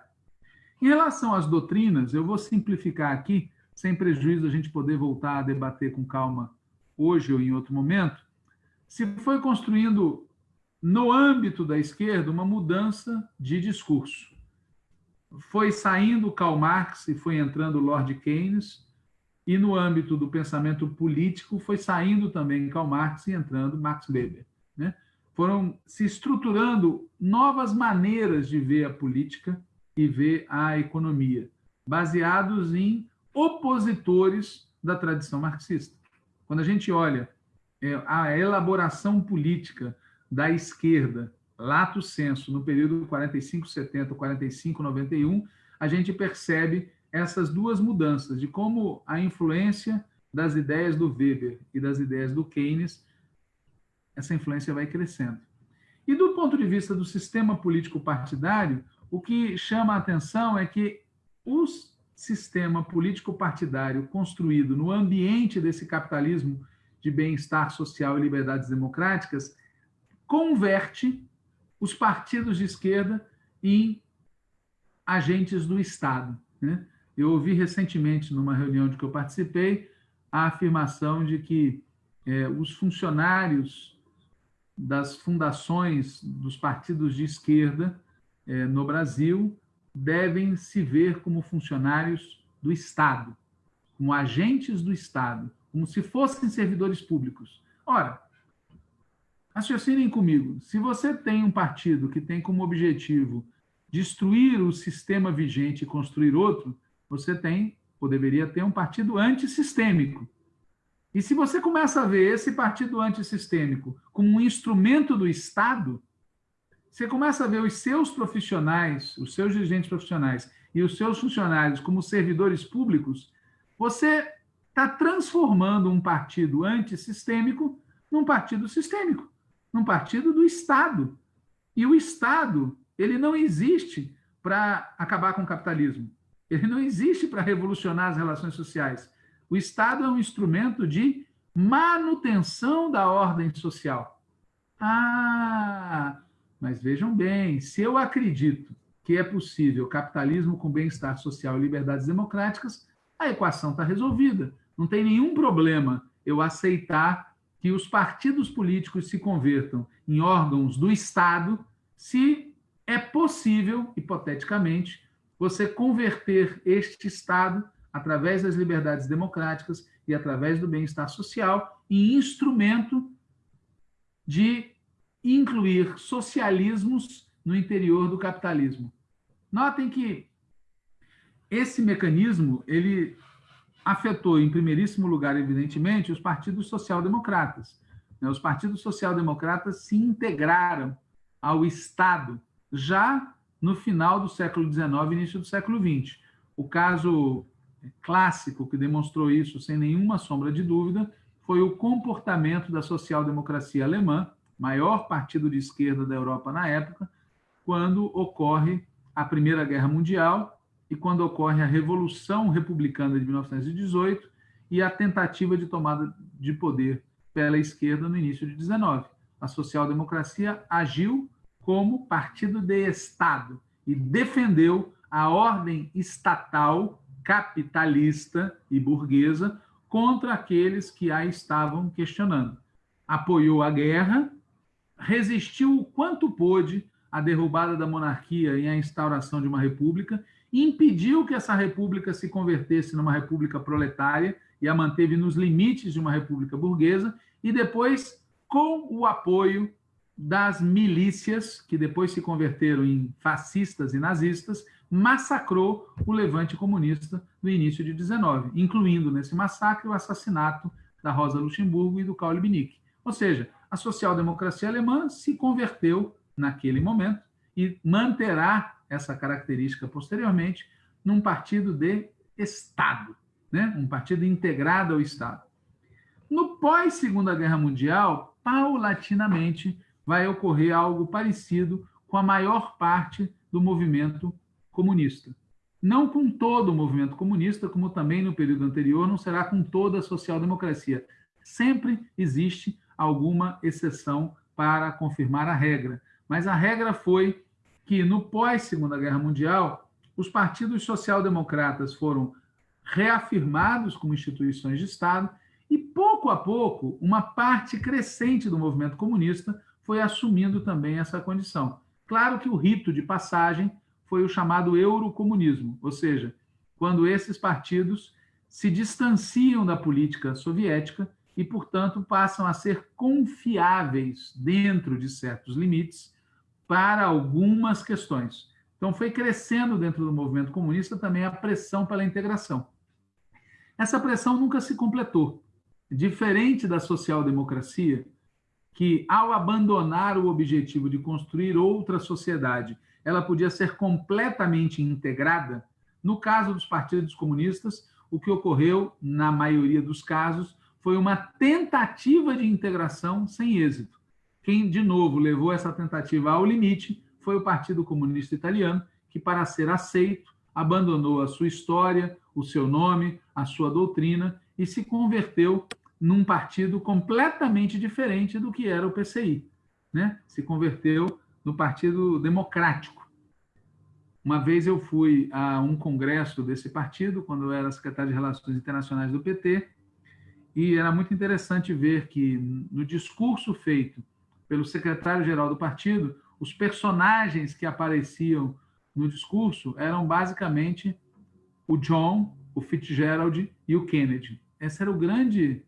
Em relação às doutrinas, eu vou simplificar aqui, sem prejuízo da gente poder voltar a debater com calma hoje ou em outro momento, se foi construindo no âmbito da esquerda uma mudança de discurso. Foi saindo Karl Marx e foi entrando Lord Keynes, e no âmbito do pensamento político foi saindo também Karl Marx e entrando Max Weber. Né? Foram se estruturando novas maneiras de ver a política e ver a economia, baseados em opositores da tradição marxista. Quando a gente olha é, a elaboração política da esquerda, lato senso, no período 45-70, 45-91, a gente percebe essas duas mudanças, de como a influência das ideias do Weber e das ideias do Keynes, essa influência vai crescendo. E do ponto de vista do sistema político partidário, o que chama a atenção é que o sistema político partidário construído no ambiente desse capitalismo de bem-estar social e liberdades democráticas converte os partidos de esquerda em agentes do Estado. Né? Eu ouvi recentemente, numa reunião de que eu participei, a afirmação de que é, os funcionários das fundações dos partidos de esquerda é, no Brasil devem se ver como funcionários do Estado, como agentes do Estado, como se fossem servidores públicos. Ora, raciocinem comigo, se você tem um partido que tem como objetivo destruir o sistema vigente e construir outro, você tem, ou deveria ter, um partido antissistêmico. E se você começa a ver esse partido antissistêmico como um instrumento do Estado, você começa a ver os seus profissionais, os seus dirigentes profissionais e os seus funcionários como servidores públicos, você está transformando um partido antissistêmico num partido sistêmico, num partido do Estado. E o Estado, ele não existe para acabar com o capitalismo. Ele não existe para revolucionar as relações sociais. O Estado é um instrumento de manutenção da ordem social. Ah, mas vejam bem, se eu acredito que é possível capitalismo com bem-estar social e liberdades democráticas, a equação está resolvida. Não tem nenhum problema eu aceitar que os partidos políticos se convertam em órgãos do Estado se é possível, hipoteticamente, você converter este Estado, através das liberdades democráticas e através do bem-estar social, em instrumento de incluir socialismos no interior do capitalismo. Notem que esse mecanismo ele afetou, em primeiríssimo lugar, evidentemente, os partidos social-democratas. Né? Os partidos social-democratas se integraram ao Estado já no final do século XIX início do século XX. O caso clássico que demonstrou isso sem nenhuma sombra de dúvida foi o comportamento da social-democracia alemã, maior partido de esquerda da Europa na época, quando ocorre a Primeira Guerra Mundial e quando ocorre a Revolução Republicana de 1918 e a tentativa de tomada de poder pela esquerda no início de 19. A social-democracia agiu como partido de Estado e defendeu a ordem estatal capitalista e burguesa contra aqueles que a estavam questionando. Apoiou a guerra, resistiu o quanto pôde à derrubada da monarquia e à instauração de uma república, impediu que essa república se convertesse numa república proletária e a manteve nos limites de uma república burguesa, e depois, com o apoio das milícias, que depois se converteram em fascistas e nazistas, massacrou o levante comunista no início de 19, incluindo nesse massacre o assassinato da Rosa Luxemburgo e do Karl Liebknecht. Ou seja, a social-democracia alemã se converteu naquele momento e manterá essa característica posteriormente num partido de Estado, né? um partido integrado ao Estado. No pós-Segunda Guerra Mundial, paulatinamente, vai ocorrer algo parecido com a maior parte do movimento comunista. Não com todo o movimento comunista, como também no período anterior, não será com toda a social-democracia. Sempre existe alguma exceção para confirmar a regra. Mas a regra foi que, no pós-Segunda Guerra Mundial, os partidos social-democratas foram reafirmados como instituições de Estado e, pouco a pouco, uma parte crescente do movimento comunista foi assumindo também essa condição. Claro que o rito de passagem foi o chamado eurocomunismo, ou seja, quando esses partidos se distanciam da política soviética e, portanto, passam a ser confiáveis dentro de certos limites para algumas questões. Então, foi crescendo dentro do movimento comunista também a pressão pela integração. Essa pressão nunca se completou. Diferente da social-democracia, que, ao abandonar o objetivo de construir outra sociedade, ela podia ser completamente integrada, no caso dos partidos comunistas, o que ocorreu, na maioria dos casos, foi uma tentativa de integração sem êxito. Quem, de novo, levou essa tentativa ao limite foi o Partido Comunista Italiano, que, para ser aceito, abandonou a sua história, o seu nome, a sua doutrina e se converteu num partido completamente diferente do que era o PCI. Né? Se converteu no Partido Democrático. Uma vez eu fui a um congresso desse partido, quando eu era secretário de Relações Internacionais do PT, e era muito interessante ver que, no discurso feito pelo secretário-geral do partido, os personagens que apareciam no discurso eram basicamente o John, o Fitzgerald e o Kennedy. Esse era o grande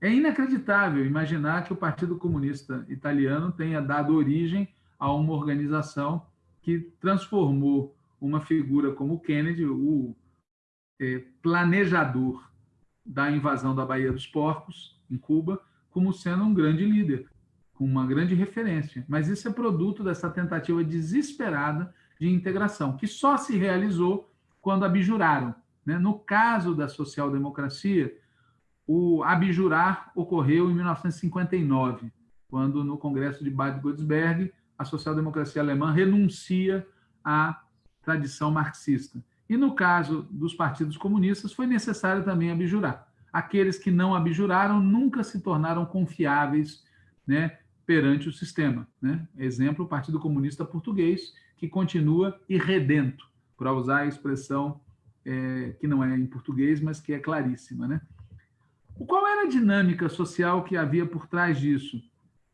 é inacreditável imaginar que o Partido Comunista Italiano tenha dado origem a uma organização que transformou uma figura como Kennedy, o é, planejador da invasão da Baía dos Porcos, em Cuba, como sendo um grande líder, com uma grande referência. Mas isso é produto dessa tentativa desesperada de integração, que só se realizou quando abjuraram. Né? No caso da social-democracia, o abjurar ocorreu em 1959, quando no Congresso de Bad Godesberg a social-democracia alemã renuncia à tradição marxista. E no caso dos partidos comunistas foi necessário também abjurar. Aqueles que não abjuraram nunca se tornaram confiáveis né, perante o sistema. Né? Exemplo, o Partido Comunista Português, que continua irredento, para usar a expressão é, que não é em português, mas que é claríssima. Né? Qual era a dinâmica social que havia por trás disso?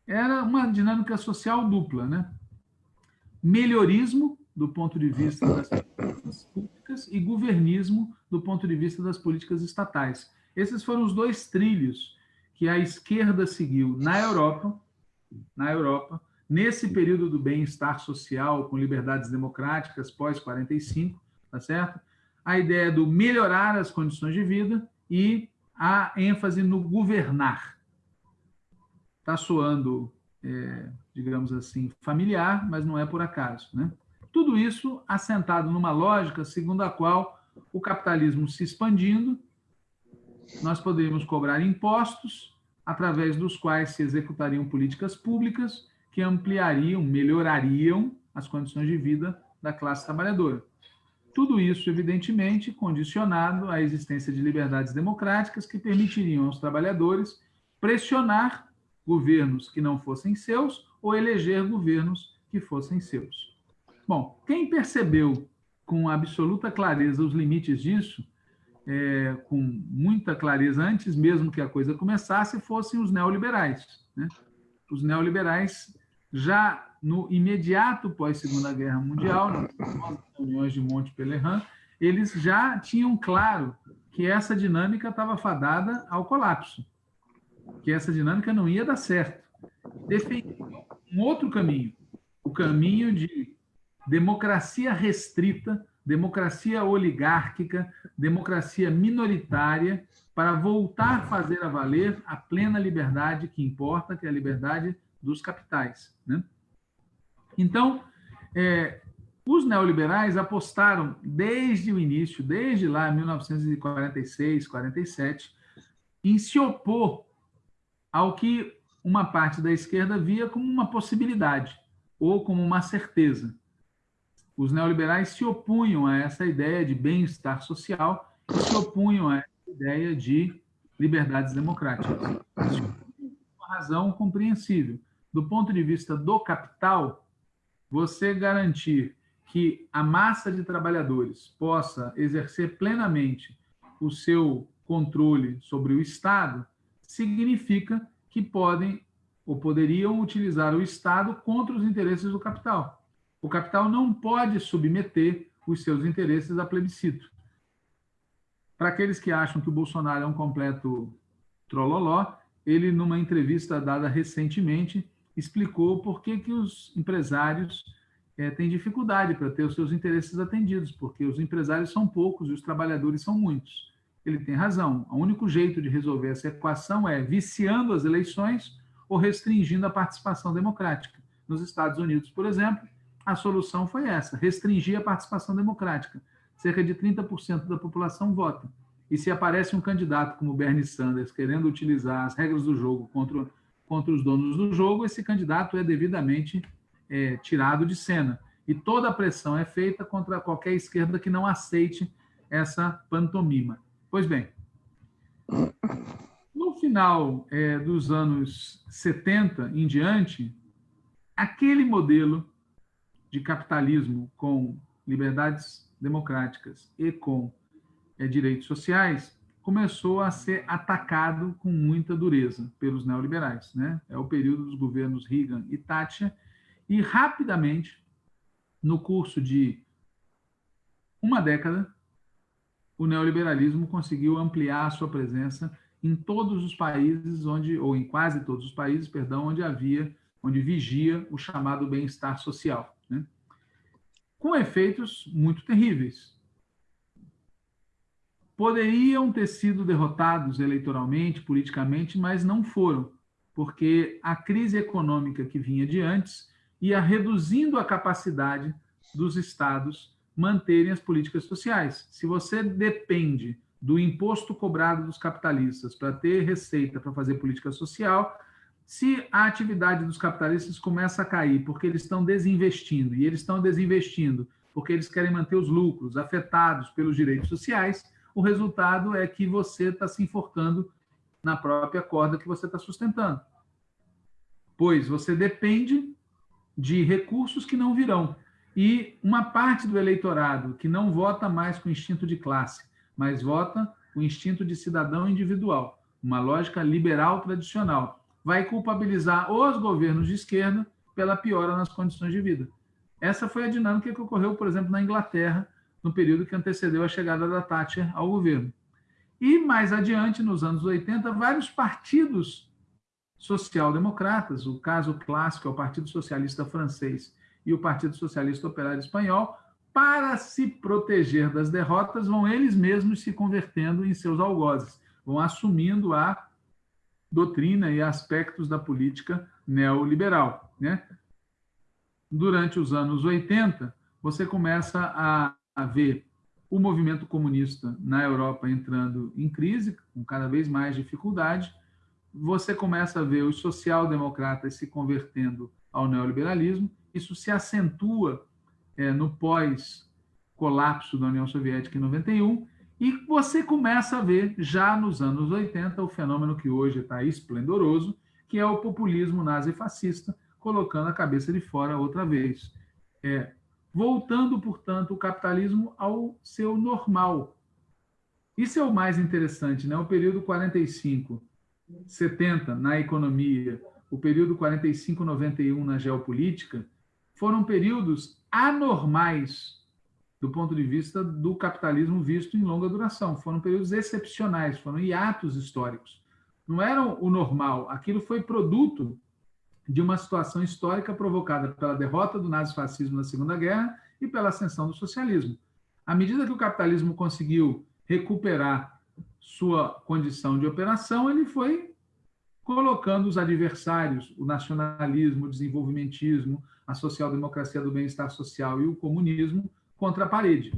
Era uma dinâmica social dupla. Né? Melhorismo, do ponto de vista das políticas públicas, e governismo, do ponto de vista das políticas estatais. Esses foram os dois trilhos que a esquerda seguiu na Europa, na Europa, nesse período do bem-estar social com liberdades democráticas pós 45, tá certo? A ideia do melhorar as condições de vida e a ênfase no governar. Está soando, é, digamos assim, familiar, mas não é por acaso, né? Tudo isso assentado numa lógica segundo a qual o capitalismo se expandindo, nós poderíamos cobrar impostos através dos quais se executariam políticas públicas que ampliariam, melhorariam as condições de vida da classe trabalhadora. Tudo isso, evidentemente, condicionado à existência de liberdades democráticas que permitiriam aos trabalhadores pressionar governos que não fossem seus ou eleger governos que fossem seus. Bom, quem percebeu com absoluta clareza os limites disso, é, com muita clareza, antes mesmo que a coisa começasse, fossem os neoliberais. Né? Os neoliberais, já no imediato pós-Segunda Guerra Mundial, nas reuniões de Monte Pelerin, eles já tinham claro que essa dinâmica estava fadada ao colapso, que essa dinâmica não ia dar certo. Defendiam um outro caminho, o caminho de democracia restrita, democracia oligárquica, democracia minoritária, para voltar a fazer a valer a plena liberdade que importa, que é a liberdade dos capitais. Né? Então, é, os neoliberais apostaram desde o início, desde lá, 1946, 47, em se opor ao que uma parte da esquerda via como uma possibilidade ou como uma certeza os neoliberais se opunham a essa ideia de bem-estar social e se opunham a essa ideia de liberdades democráticas. Uma razão compreensível. Do ponto de vista do capital, você garantir que a massa de trabalhadores possa exercer plenamente o seu controle sobre o Estado significa que podem ou poderiam utilizar o Estado contra os interesses do capital. O capital não pode submeter os seus interesses a plebiscito. Para aqueles que acham que o Bolsonaro é um completo trololó, ele, numa entrevista dada recentemente, explicou por que, que os empresários é, têm dificuldade para ter os seus interesses atendidos, porque os empresários são poucos e os trabalhadores são muitos. Ele tem razão. O único jeito de resolver essa equação é viciando as eleições ou restringindo a participação democrática. Nos Estados Unidos, por exemplo, a solução foi essa: restringir a participação democrática. Cerca de 30% da população vota. E se aparece um candidato como Bernie Sanders querendo utilizar as regras do jogo contra, contra os donos do jogo, esse candidato é devidamente é, tirado de cena. E toda a pressão é feita contra qualquer esquerda que não aceite essa pantomima. Pois bem, no final é, dos anos 70 em diante, aquele modelo de capitalismo com liberdades democráticas e com é, direitos sociais começou a ser atacado com muita dureza pelos neoliberais. Né? É o período dos governos Reagan e Thatcher, e rapidamente, no curso de uma década, o neoliberalismo conseguiu ampliar a sua presença em todos os países onde, ou em quase todos os países, perdão, onde havia, onde vigia o chamado bem-estar social com efeitos muito terríveis. Poderiam ter sido derrotados eleitoralmente, politicamente, mas não foram, porque a crise econômica que vinha de antes ia reduzindo a capacidade dos estados manterem as políticas sociais. Se você depende do imposto cobrado dos capitalistas para ter receita para fazer política social, se a atividade dos capitalistas começa a cair porque eles estão desinvestindo, e eles estão desinvestindo porque eles querem manter os lucros afetados pelos direitos sociais, o resultado é que você está se enforcando na própria corda que você está sustentando. Pois você depende de recursos que não virão. e uma parte do eleitorado que não vota mais com instinto de classe, mas vota com instinto de cidadão individual, uma lógica liberal tradicional, vai culpabilizar os governos de esquerda pela piora nas condições de vida. Essa foi a dinâmica que ocorreu, por exemplo, na Inglaterra, no período que antecedeu a chegada da Thatcher ao governo. E mais adiante, nos anos 80, vários partidos social-democratas, o caso clássico é o Partido Socialista Francês e o Partido Socialista Operário Espanhol, para se proteger das derrotas, vão eles mesmos se convertendo em seus algozes, vão assumindo a doutrina e aspectos da política neoliberal. Né? Durante os anos 80, você começa a, a ver o movimento comunista na Europa entrando em crise, com cada vez mais dificuldade, você começa a ver os social-democratas se convertendo ao neoliberalismo, isso se acentua é, no pós-colapso da União Soviética em 91, e você começa a ver, já nos anos 80, o fenômeno que hoje está esplendoroso, que é o populismo nazifascista, colocando a cabeça de fora outra vez. É, voltando, portanto, o capitalismo ao seu normal. Isso é o mais interessante, né? o período 45 70 na economia, o período 45-91 na geopolítica, foram períodos anormais do ponto de vista do capitalismo visto em longa duração. Foram períodos excepcionais, foram hiatos históricos. Não eram o normal, aquilo foi produto de uma situação histórica provocada pela derrota do nazifascismo na Segunda Guerra e pela ascensão do socialismo. À medida que o capitalismo conseguiu recuperar sua condição de operação, ele foi colocando os adversários, o nacionalismo, o desenvolvimentismo, a social-democracia do bem-estar social e o comunismo, contra a parede.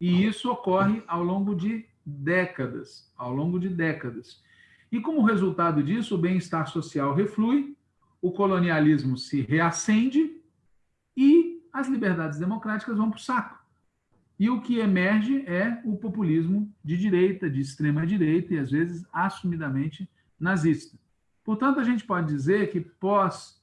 E isso ocorre ao longo de décadas, ao longo de décadas. E como resultado disso, o bem-estar social reflui, o colonialismo se reacende e as liberdades democráticas vão para o saco. E o que emerge é o populismo de direita, de extrema direita e às vezes assumidamente nazista. Portanto, a gente pode dizer que pós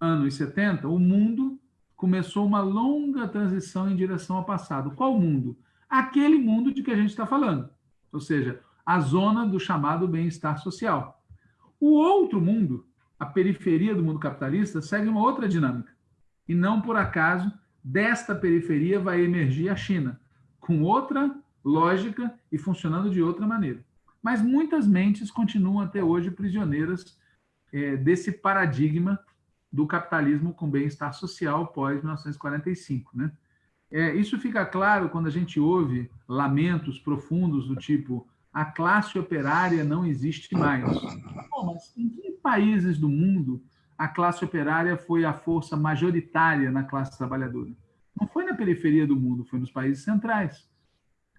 anos 70, o mundo começou uma longa transição em direção ao passado. Qual mundo? Aquele mundo de que a gente está falando, ou seja, a zona do chamado bem-estar social. O outro mundo, a periferia do mundo capitalista, segue uma outra dinâmica. E não por acaso desta periferia vai emergir a China, com outra lógica e funcionando de outra maneira. Mas muitas mentes continuam até hoje prisioneiras é, desse paradigma do capitalismo com bem-estar social pós-1945. Né? É, isso fica claro quando a gente ouve lamentos profundos do tipo a classe operária não existe mais. Bom, mas em que países do mundo a classe operária foi a força majoritária na classe trabalhadora. Não foi na periferia do mundo, foi nos países centrais.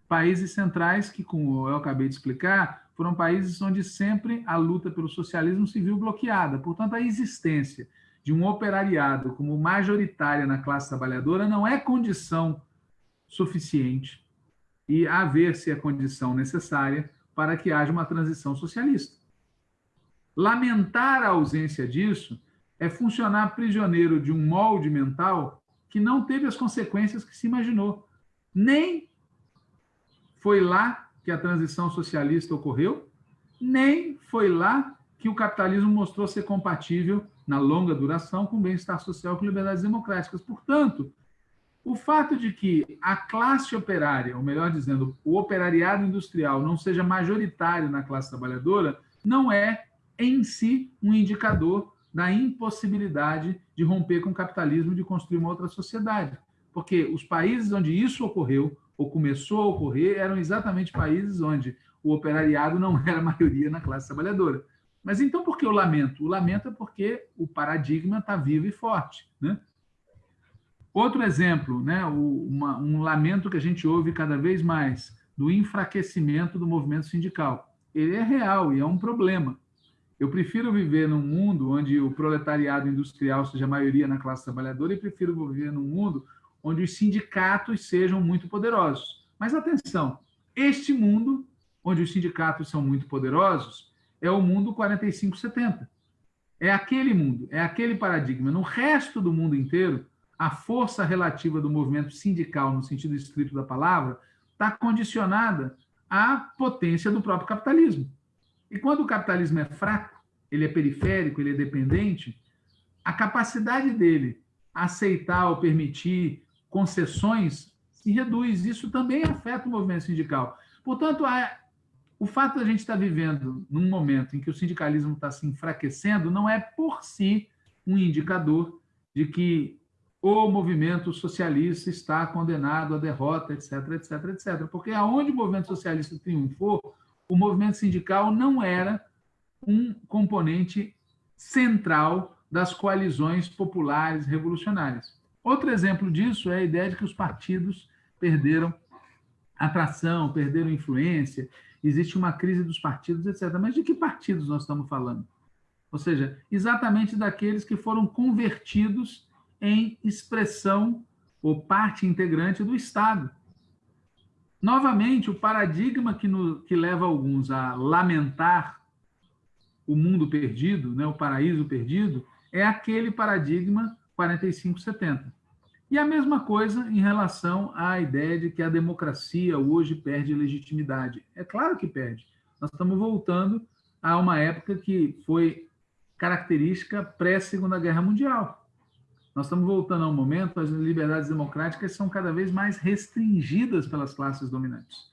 Países centrais que, como eu acabei de explicar, foram países onde sempre a luta pelo socialismo se viu bloqueada. Portanto, a existência de um operariado como majoritária na classe trabalhadora não é condição suficiente e haver-se a condição necessária para que haja uma transição socialista. Lamentar a ausência disso é funcionar prisioneiro de um molde mental que não teve as consequências que se imaginou. Nem foi lá que a transição socialista ocorreu, nem foi lá que o capitalismo mostrou ser compatível na longa duração com bem-estar social e com liberdades democráticas. Portanto, o fato de que a classe operária, ou melhor dizendo, o operariado industrial não seja majoritário na classe trabalhadora, não é em si um indicador da impossibilidade de romper com o capitalismo e de construir uma outra sociedade. Porque os países onde isso ocorreu, ou começou a ocorrer, eram exatamente países onde o operariado não era maioria na classe trabalhadora. Mas então por que o lamento? O lamento é porque o paradigma está vivo e forte. Né? Outro exemplo, né, uma, um lamento que a gente ouve cada vez mais, do enfraquecimento do movimento sindical. Ele é real e é um problema. Eu prefiro viver num mundo onde o proletariado industrial seja a maioria na classe trabalhadora e prefiro viver num mundo onde os sindicatos sejam muito poderosos. Mas atenção, este mundo, onde os sindicatos são muito poderosos, é o mundo 45-70. É aquele mundo, é aquele paradigma. No resto do mundo inteiro, a força relativa do movimento sindical, no sentido estrito da palavra, está condicionada à potência do próprio capitalismo. E quando o capitalismo é fraco, ele é periférico, ele é dependente, a capacidade dele aceitar ou permitir concessões se reduz. Isso também afeta o movimento sindical. Portanto, a, o fato de a gente estar vivendo num momento em que o sindicalismo está se enfraquecendo não é por si um indicador de que o movimento socialista está condenado à derrota, etc, etc, etc. Porque aonde o movimento socialista triunfou, o movimento sindical não era um componente central das coalizões populares revolucionárias. Outro exemplo disso é a ideia de que os partidos perderam atração, perderam influência, existe uma crise dos partidos, etc. Mas de que partidos nós estamos falando? Ou seja, exatamente daqueles que foram convertidos em expressão ou parte integrante do Estado. Novamente, o paradigma que, no, que leva alguns a lamentar o mundo perdido, né, o paraíso perdido, é aquele paradigma 4570. E a mesma coisa em relação à ideia de que a democracia hoje perde legitimidade. É claro que perde. Nós estamos voltando a uma época que foi característica pré-Segunda Guerra Mundial. Nós estamos voltando a um momento as liberdades democráticas são cada vez mais restringidas pelas classes dominantes.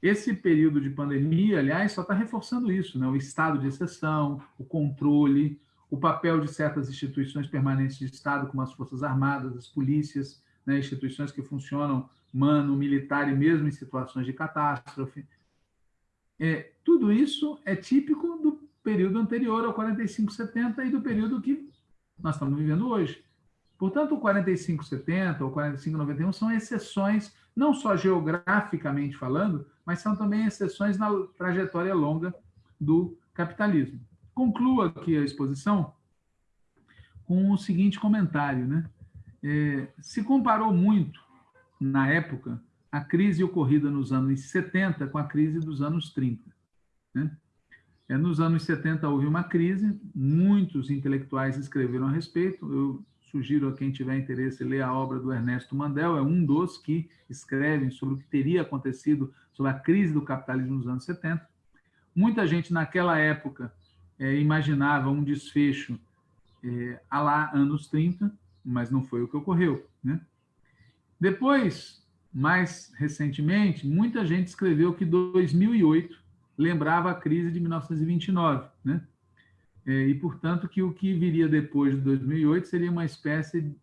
Esse período de pandemia, aliás, só está reforçando isso, né? o estado de exceção, o controle, o papel de certas instituições permanentes de Estado, como as Forças Armadas, as polícias, né? instituições que funcionam mano, militar e mesmo em situações de catástrofe. É, tudo isso é típico do período anterior ao 4570 e do período que nós estamos vivendo hoje. Portanto, o 4570 ou 4591 são exceções, não só geograficamente falando, mas são também exceções na trajetória longa do capitalismo. Concluo aqui a exposição com o seguinte comentário. Né? É, se comparou muito, na época, a crise ocorrida nos anos 70 com a crise dos anos 30. Né? É, nos anos 70 houve uma crise, muitos intelectuais escreveram a respeito, eu sugiro a quem tiver interesse ler a obra do Ernesto Mandel, é um dos que escrevem sobre o que teria acontecido sobre a crise do capitalismo nos anos 70. Muita gente naquela época é, imaginava um desfecho é, a lá anos 30, mas não foi o que ocorreu. Né? Depois, mais recentemente, muita gente escreveu que 2008 lembrava a crise de 1929, né? É, e, portanto, que o que viria depois de 2008 seria uma espécie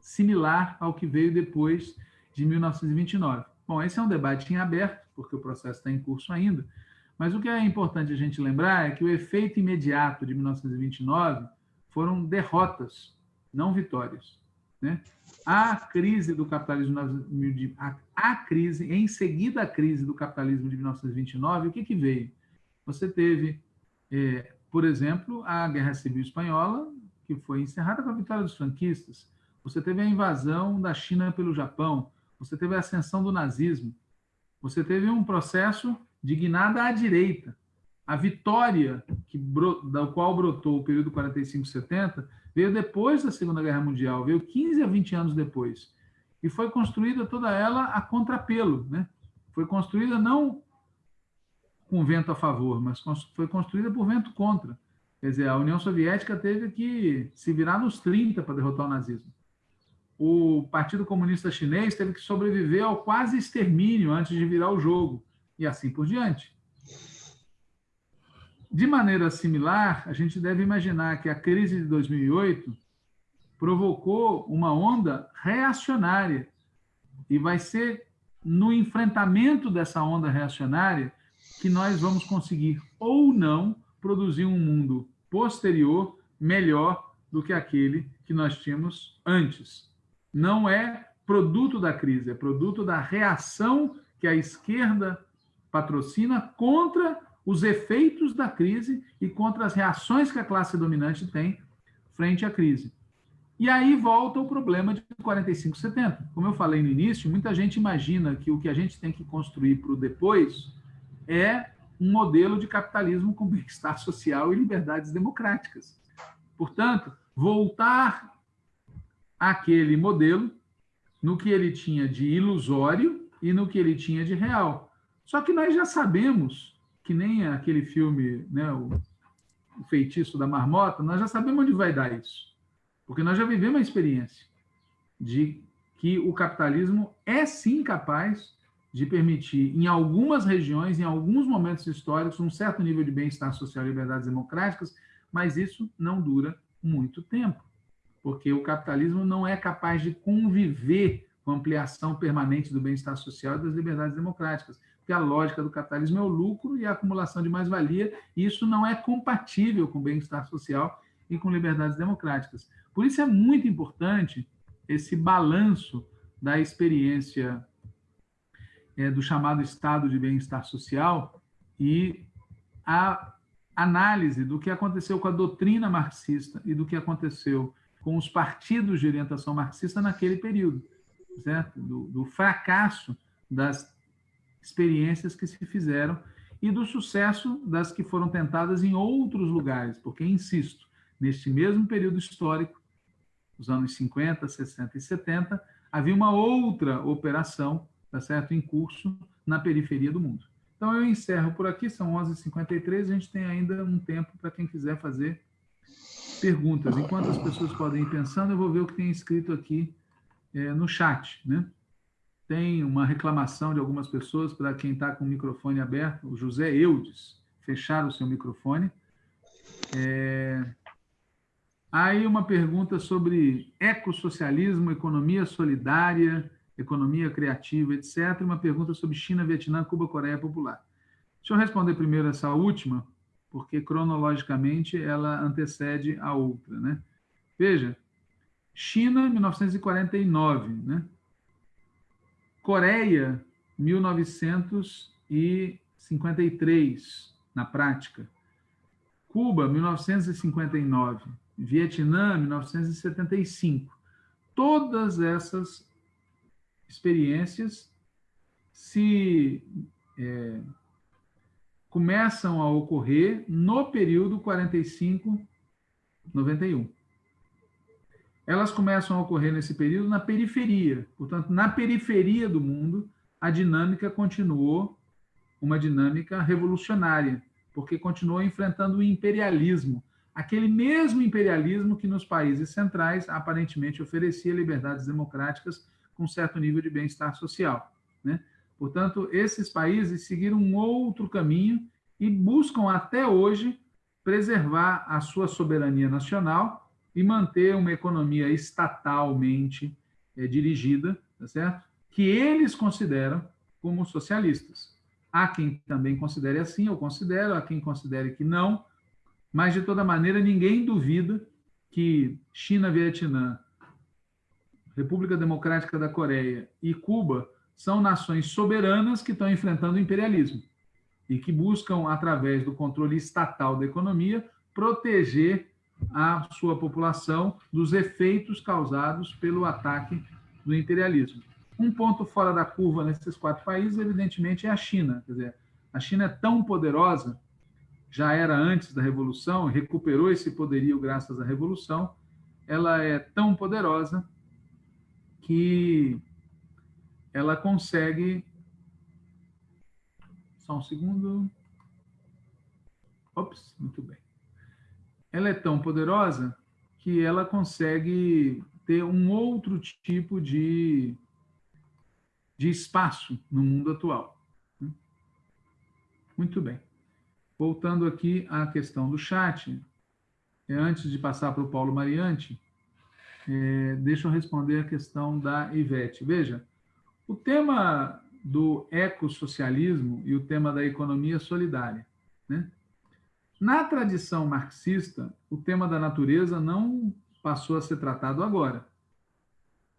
similar ao que veio depois de 1929. Bom, esse é um debate em aberto, porque o processo está em curso ainda, mas o que é importante a gente lembrar é que o efeito imediato de 1929 foram derrotas, não vitórias. Né? A crise do capitalismo, a, a crise, em seguida a crise do capitalismo de 1929, o que, que veio? Você teve é, por exemplo, a Guerra Civil Espanhola, que foi encerrada com a vitória dos franquistas. Você teve a invasão da China pelo Japão. Você teve a ascensão do nazismo. Você teve um processo de guinada à direita. A vitória que, da qual brotou o período 45-70 veio depois da Segunda Guerra Mundial, veio 15 a 20 anos depois. E foi construída toda ela a contrapelo. Né? Foi construída não com vento a favor, mas foi construída por vento contra. Quer dizer, a União Soviética teve que se virar nos 30 para derrotar o nazismo. O Partido Comunista Chinês teve que sobreviver ao quase extermínio antes de virar o jogo, e assim por diante. De maneira similar, a gente deve imaginar que a crise de 2008 provocou uma onda reacionária, e vai ser no enfrentamento dessa onda reacionária que nós vamos conseguir ou não produzir um mundo posterior melhor do que aquele que nós tínhamos antes. Não é produto da crise, é produto da reação que a esquerda patrocina contra os efeitos da crise e contra as reações que a classe dominante tem frente à crise. E aí volta o problema de 45-70. Como eu falei no início, muita gente imagina que o que a gente tem que construir para o depois é um modelo de capitalismo com bem-estar social e liberdades democráticas. Portanto, voltar aquele modelo no que ele tinha de ilusório e no que ele tinha de real. Só que nós já sabemos, que nem aquele filme, né, o, o Feitiço da Marmota, nós já sabemos onde vai dar isso. Porque nós já vivemos a experiência de que o capitalismo é sim capaz de permitir, em algumas regiões, em alguns momentos históricos, um certo nível de bem-estar social e liberdades democráticas, mas isso não dura muito tempo, porque o capitalismo não é capaz de conviver com a ampliação permanente do bem-estar social e das liberdades democráticas, porque a lógica do capitalismo é o lucro e a acumulação de mais-valia, e isso não é compatível com o bem-estar social e com liberdades democráticas. Por isso é muito importante esse balanço da experiência é, do chamado estado de bem-estar social e a análise do que aconteceu com a doutrina marxista e do que aconteceu com os partidos de orientação marxista naquele período, certo? Do, do fracasso das experiências que se fizeram e do sucesso das que foram tentadas em outros lugares, porque, insisto, neste mesmo período histórico, os anos 50, 60 e 70, havia uma outra operação tá certo? em curso na periferia do mundo. Então, eu encerro por aqui, são 11h53, a gente tem ainda um tempo para quem quiser fazer perguntas. Enquanto as pessoas podem ir pensando, eu vou ver o que tem escrito aqui é, no chat. Né? Tem uma reclamação de algumas pessoas para quem está com o microfone aberto, o José Eudes, fechar o seu microfone. É... Aí uma pergunta sobre ecossocialismo, economia solidária, economia criativa, etc. Uma pergunta sobre China, Vietnã, Cuba, Coreia Popular. Deixa eu responder primeiro essa última, porque cronologicamente ela antecede a outra, né? Veja, China, 1949, né? Coreia, 1953, na prática. Cuba, 1959. Vietnã, 1975. Todas essas experiências se é, começam a ocorrer no período 45-91. Elas começam a ocorrer nesse período na periferia. Portanto, na periferia do mundo, a dinâmica continuou uma dinâmica revolucionária, porque continuou enfrentando o imperialismo, aquele mesmo imperialismo que nos países centrais aparentemente oferecia liberdades democráticas com certo nível de bem-estar social. Né? Portanto, esses países seguiram um outro caminho e buscam até hoje preservar a sua soberania nacional e manter uma economia estatalmente é, dirigida, tá certo? que eles consideram como socialistas. Há quem também considere assim, eu considero, há quem considere que não, mas, de toda maneira, ninguém duvida que China, Vietnã República Democrática da Coreia e Cuba são nações soberanas que estão enfrentando o imperialismo e que buscam, através do controle estatal da economia, proteger a sua população dos efeitos causados pelo ataque do imperialismo. Um ponto fora da curva nesses quatro países, evidentemente, é a China. Quer dizer, a China é tão poderosa, já era antes da Revolução, recuperou esse poderio graças à Revolução, ela é tão poderosa que ela consegue. Só um segundo. Ops, muito bem. Ela é tão poderosa que ela consegue ter um outro tipo de, de espaço no mundo atual. Muito bem. Voltando aqui à questão do chat, antes de passar para o Paulo Mariante, é, deixa eu responder a questão da Ivete. Veja, o tema do ecossocialismo e o tema da economia solidária. Né? Na tradição marxista, o tema da natureza não passou a ser tratado agora.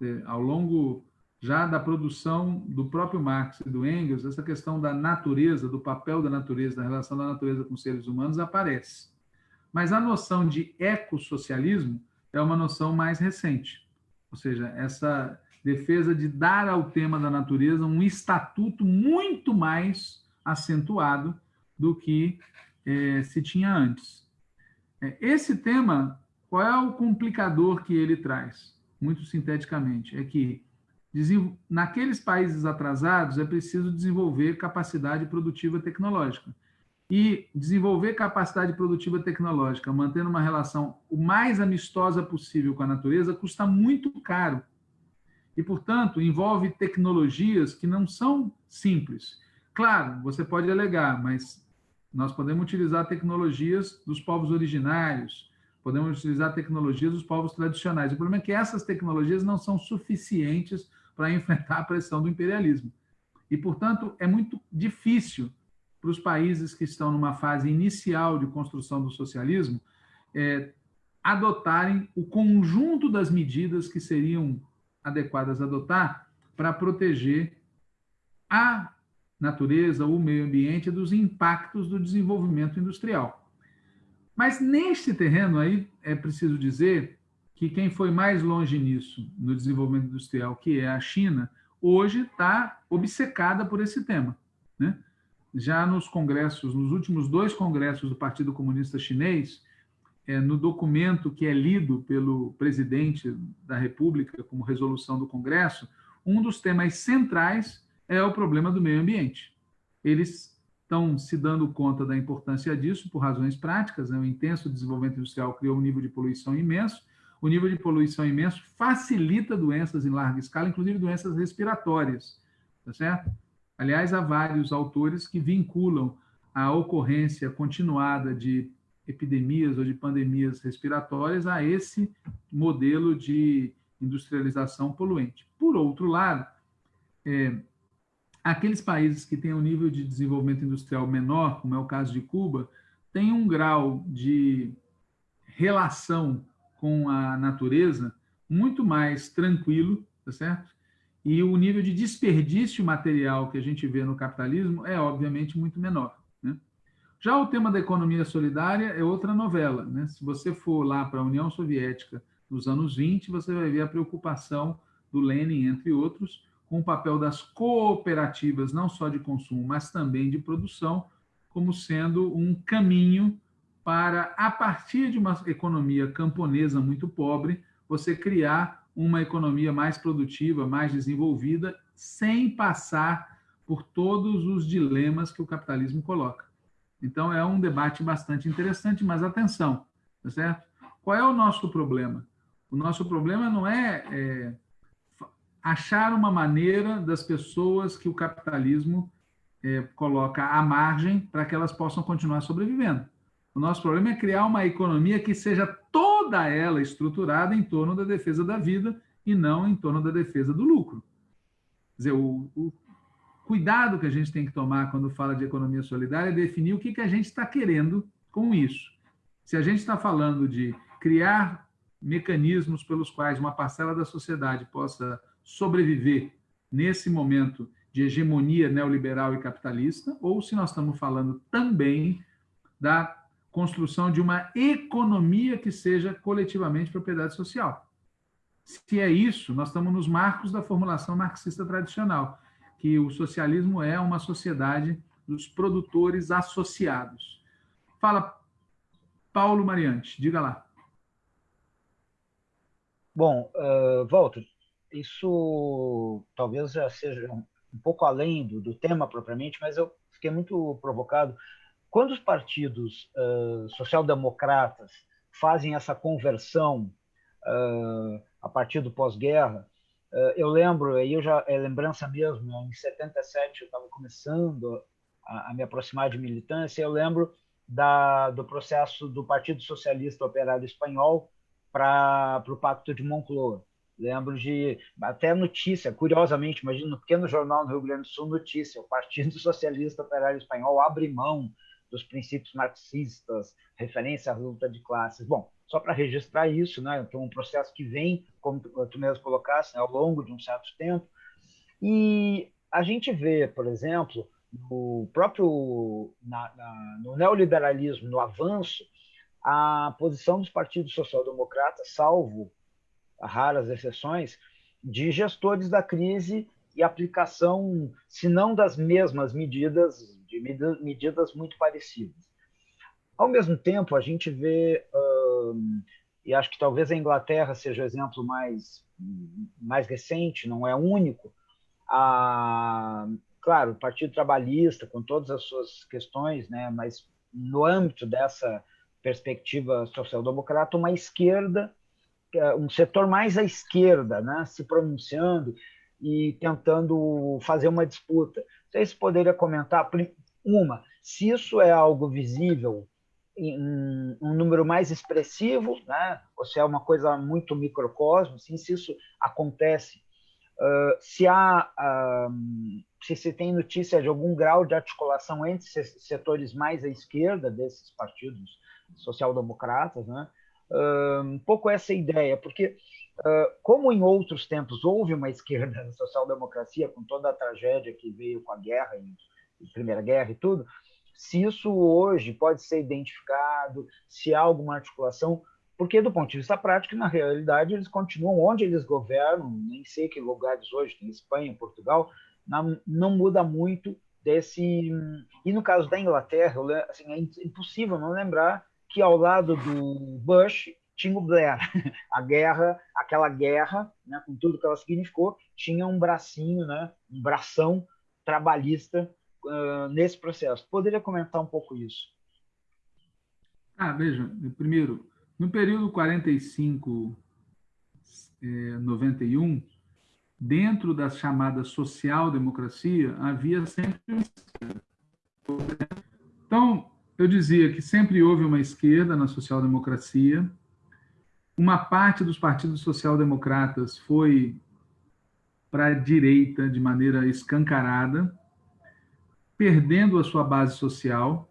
É, ao longo já da produção do próprio Marx e do Engels, essa questão da natureza, do papel da natureza, da relação da natureza com os seres humanos aparece. Mas a noção de ecossocialismo é uma noção mais recente. Ou seja, essa defesa de dar ao tema da natureza um estatuto muito mais acentuado do que é, se tinha antes. É, esse tema, qual é o complicador que ele traz? muito sinteticamente, é que naqueles países atrasados é preciso desenvolver capacidade produtiva tecnológica. E desenvolver capacidade produtiva tecnológica, mantendo uma relação o mais amistosa possível com a natureza, custa muito caro. E, portanto, envolve tecnologias que não são simples. Claro, você pode alegar, mas nós podemos utilizar tecnologias dos povos originários, podemos utilizar tecnologias dos povos tradicionais. O problema é que essas tecnologias não são suficientes para enfrentar a pressão do imperialismo. E, portanto, é muito difícil para os países que estão numa fase inicial de construção do socialismo é, adotarem o conjunto das medidas que seriam adequadas a adotar para proteger a natureza, o meio ambiente dos impactos do desenvolvimento industrial. Mas neste terreno aí, é preciso dizer que quem foi mais longe nisso, no desenvolvimento industrial, que é a China, hoje está obcecada por esse tema. Né? Já nos congressos, nos últimos dois congressos do Partido Comunista Chinês, é, no documento que é lido pelo presidente da República como resolução do Congresso, um dos temas centrais é o problema do meio ambiente. Eles estão se dando conta da importância disso por razões práticas. Né? O intenso desenvolvimento industrial criou um nível de poluição imenso. O nível de poluição imenso facilita doenças em larga escala, inclusive doenças respiratórias, tá certo? Aliás, há vários autores que vinculam a ocorrência continuada de epidemias ou de pandemias respiratórias a esse modelo de industrialização poluente. Por outro lado, é, aqueles países que têm um nível de desenvolvimento industrial menor, como é o caso de Cuba, têm um grau de relação com a natureza muito mais tranquilo, tá certo? E o nível de desperdício material que a gente vê no capitalismo é, obviamente, muito menor. Já o tema da economia solidária é outra novela. Né? Se você for lá para a União Soviética nos anos 20, você vai ver a preocupação do Lenin, entre outros, com o papel das cooperativas, não só de consumo, mas também de produção, como sendo um caminho para, a partir de uma economia camponesa muito pobre, você criar uma economia mais produtiva, mais desenvolvida, sem passar por todos os dilemas que o capitalismo coloca. Então, é um debate bastante interessante, mas atenção, tá certo? Qual é o nosso problema? O nosso problema não é, é achar uma maneira das pessoas que o capitalismo é, coloca à margem para que elas possam continuar sobrevivendo. O nosso problema é criar uma economia que seja toda ela estruturada em torno da defesa da vida e não em torno da defesa do lucro. Quer dizer, o, o cuidado que a gente tem que tomar quando fala de economia solidária é definir o que, que a gente está querendo com isso. Se a gente está falando de criar mecanismos pelos quais uma parcela da sociedade possa sobreviver nesse momento de hegemonia neoliberal e capitalista, ou se nós estamos falando também da construção de uma economia que seja coletivamente propriedade social. Se é isso, nós estamos nos marcos da formulação marxista tradicional que o socialismo é uma sociedade dos produtores associados. Fala, Paulo Mariante, diga lá. Bom, uh, Walter, isso talvez já seja um pouco além do, do, tema propriamente, mas eu fiquei muito provocado. Quando os partidos uh, social-democratas fazem essa conversão uh, a partir do pós-guerra, eh, eu lembro, aí eu já é lembrança mesmo, em 77 eu estava começando a, a, me aproximar de militância, eu lembro da, do processo do Partido Socialista Operário Espanhol para o Pacto de Moncloa. Lembro de até notícia, curiosamente, imagina no pequeno jornal no Rio Grande do Sul, notícia: o Partido Socialista Operário Espanhol abre mão dos princípios marxistas, referência à luta de classes. Bom, só para registrar isso, né? Então, um processo que vem, como tu mesmo colocasse, né, ao longo de um certo tempo. E a gente vê, por exemplo, no próprio na, na, no neoliberalismo, no avanço, a posição dos partidos social-democratas, salvo raras exceções, de gestores da crise e aplicação, se não das mesmas medidas, de medidas muito parecidas. Ao mesmo tempo, a gente vê uh, e acho que talvez a Inglaterra seja o exemplo mais, mais recente, não é único, a, claro, o Partido Trabalhista, com todas as suas questões, né, mas no âmbito dessa perspectiva social-democrata, uma esquerda, é um setor mais à esquerda, né, se pronunciando e tentando fazer uma disputa. Se poderia comentar, uma, se isso é algo visível em um número mais expressivo, né, ou se é uma coisa muito microcosmo, assim, se isso acontece, uh, se há uh, se se tem notícia de algum grau de articulação entre setores mais à esquerda desses partidos social-democratas, né? um pouco essa ideia, porque como em outros tempos houve uma esquerda na social-democracia com toda a tragédia que veio com a guerra, a Primeira Guerra e tudo, se isso hoje pode ser identificado, se há alguma articulação, porque do ponto de vista prático, na realidade, eles continuam onde eles governam, nem sei que lugares hoje, tem Espanha, Portugal, não, não muda muito desse. E no caso da Inglaterra, assim, é impossível não lembrar que ao lado do Bush tinha o Blair. A guerra, aquela guerra, né, com tudo que ela significou, tinha um bracinho, né, um bração trabalhista uh, nesse processo. Poderia comentar um pouco isso? Ah, veja, primeiro, no período 45 eh, 91, dentro da chamada social-democracia, havia sempre esquerda. Então, eu dizia que sempre houve uma esquerda na social-democracia, uma parte dos partidos social-democratas foi para a direita de maneira escancarada, perdendo a sua base social.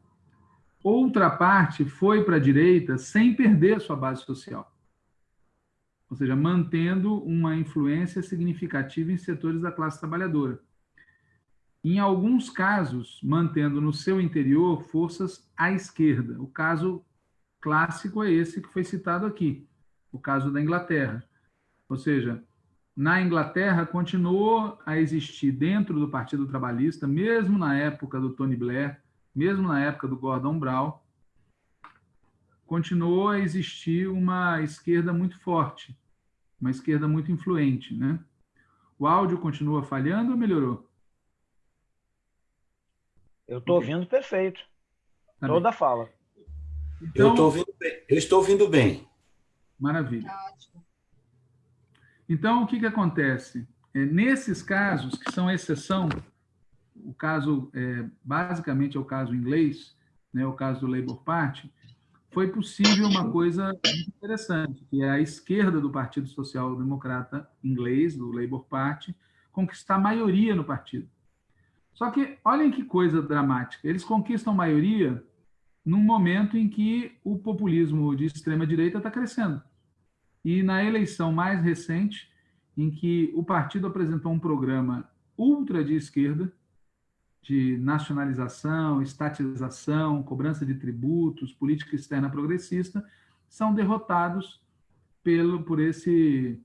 Outra parte foi para a direita sem perder a sua base social ou seja, mantendo uma influência significativa em setores da classe trabalhadora. Em alguns casos, mantendo no seu interior forças à esquerda. O caso clássico é esse que foi citado aqui, o caso da Inglaterra. Ou seja, na Inglaterra continuou a existir dentro do Partido Trabalhista, mesmo na época do Tony Blair, mesmo na época do Gordon Brown, continuou a existir uma esquerda muito forte, uma esquerda muito influente, né? O áudio continua falhando ou melhorou? Eu estou ouvindo perfeito. Tá Toda a fala. Então, eu, estou ouvindo bem. eu estou ouvindo bem. Maravilha. Então, o que, que acontece? É, nesses casos, que são exceção, o caso, é, basicamente, é o caso inglês, né, o caso do Labour Party, foi possível uma coisa interessante, que é a esquerda do Partido Social Democrata inglês, do Labour Party, conquistar maioria no partido. Só que, olhem que coisa dramática, eles conquistam maioria num momento em que o populismo de extrema-direita está crescendo. E na eleição mais recente, em que o partido apresentou um programa ultra de esquerda, de nacionalização, estatização, cobrança de tributos, política externa progressista, são derrotados pelo, por esse,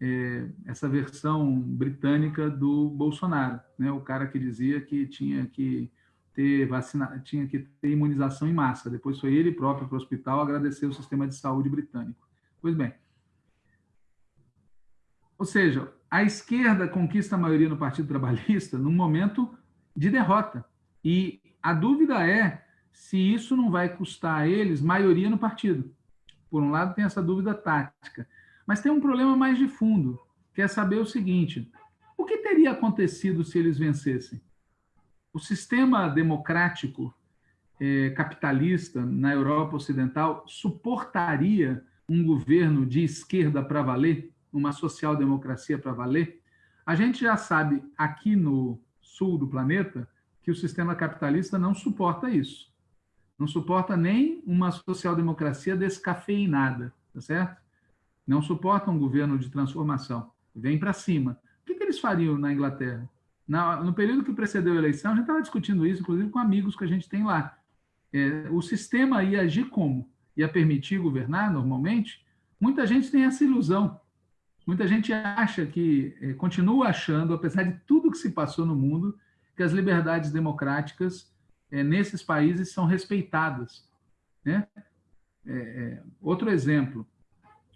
é, essa versão britânica do Bolsonaro, né? o cara que dizia que tinha que ter vacina, tinha que ter imunização em massa. Depois foi ele próprio para o hospital agradecer o sistema de saúde britânico. Pois bem, ou seja, a esquerda conquista a maioria no Partido Trabalhista num momento de derrota. E a dúvida é se isso não vai custar a eles maioria no partido. Por um lado, tem essa dúvida tática. Mas tem um problema mais de fundo, que é saber o seguinte: o que teria acontecido se eles vencessem? O sistema democrático eh, capitalista na Europa Ocidental suportaria um governo de esquerda para valer, uma social-democracia para valer? A gente já sabe aqui no, sul do planeta que o sistema capitalista não suporta isso. Não suporta nem uma social-democracia descafeinada, tá certo? Não suporta um governo de transformação. Vem para cima. O que, que, eles fariam na Inglaterra? Na, no período que precedeu a eleição, a gente estava discutindo isso, inclusive com amigos que a gente tem lá. É, o sistema ia agir como? Ia permitir governar normalmente? Muita gente tem essa ilusão. Muita gente acha que, é, continua achando, apesar de tudo que se passou no mundo, que as liberdades democráticas é, nesses países são respeitadas. Né? É, outro exemplo,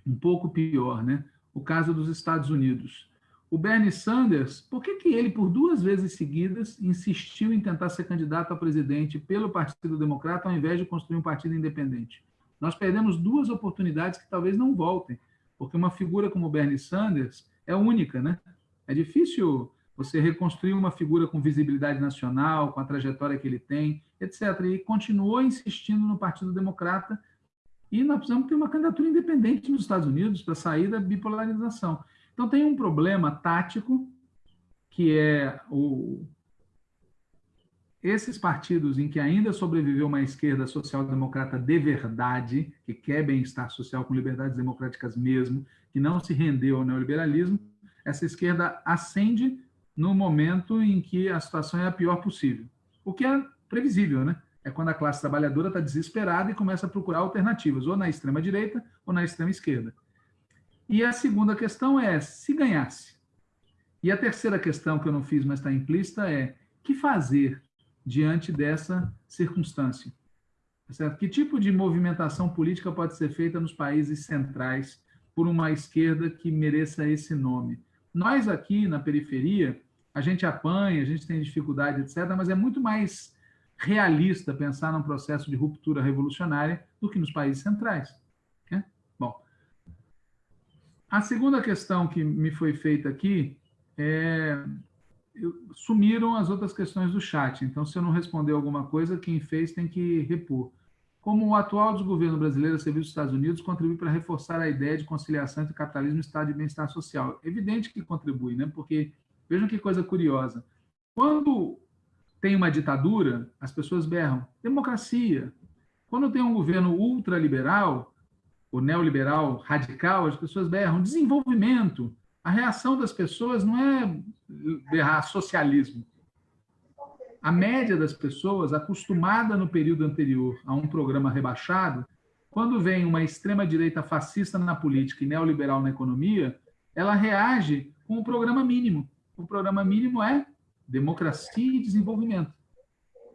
um pouco pior, né? O caso dos Estados Unidos. O Bernie Sanders, por que, que ele, por duas vezes seguidas, insistiu em tentar ser candidato a presidente pelo Partido Democrata, ao invés de construir um partido independente? Nós perdemos duas oportunidades que talvez não voltem, porque uma figura como Bernie Sanders é única, né? É difícil você reconstruir uma figura com visibilidade nacional, com a trajetória que ele tem, etc. E continuou insistindo no Partido Democrata e nós precisamos ter uma candidatura independente nos Estados Unidos para sair da bipolarização. Então, tem um problema tático, que é o, esses partidos em que ainda sobreviveu uma esquerda social-democrata de verdade, que quer bem-estar social com liberdades democráticas mesmo, que não se rendeu ao neoliberalismo, essa esquerda ascende no momento em que a situação é a pior possível. O que é previsível, né? É quando a classe trabalhadora está desesperada e começa a procurar alternativas, ou na extrema-direita ou na extrema-esquerda. E a segunda questão é, se ganhasse? E a terceira questão, que eu não fiz, mas está implícita, é que fazer diante dessa circunstância? Tá certo? Que tipo de movimentação política pode ser feita nos países centrais por uma esquerda que mereça esse nome? Nós aqui na periferia, a gente apanha, a gente tem dificuldade, etc., mas é muito mais realista pensar num processo de ruptura revolucionária do que nos países centrais. Né? Bom, a segunda questão que me foi feita aqui é sumiram as outras questões do chat. Então, se eu não responder alguma coisa, quem fez tem que repor. Como o atual desgoverno brasileiro a serviço dos Estados Unidos contribui para reforçar a ideia de conciliação entre capitalismo e estado de bem-estar social? Evidente que contribui, né? Porque vejam que coisa curiosa. Quando tem uma ditadura, as pessoas berram democracia. Quando tem um governo ultraliberal, o neoliberal radical, as pessoas berram desenvolvimento. A reação das pessoas não é berrar socialismo. A média das pessoas, acostumada no período anterior a um programa rebaixado, quando vem uma extrema-direita fascista na política e neoliberal na economia, ela reage com o programa mínimo. O programa mínimo é democracia e desenvolvimento.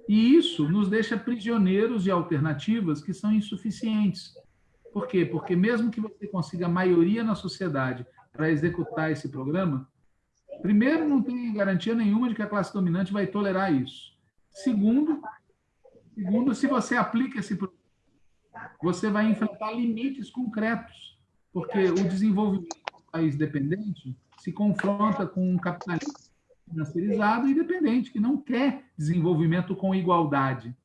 E isso nos deixa prisioneiros de alternativas que são insuficientes. Por quê? Porque mesmo que você consiga maioria na sociedade para executar esse programa, primeiro, não tem garantia nenhuma de que a classe dominante vai tolerar isso. Segundo, segundo se você aplica esse programa, você vai enfrentar limites concretos, porque o desenvolvimento do país dependente se confronta com um capitalismo financiarizado e dependente, que não quer desenvolvimento com igualdade.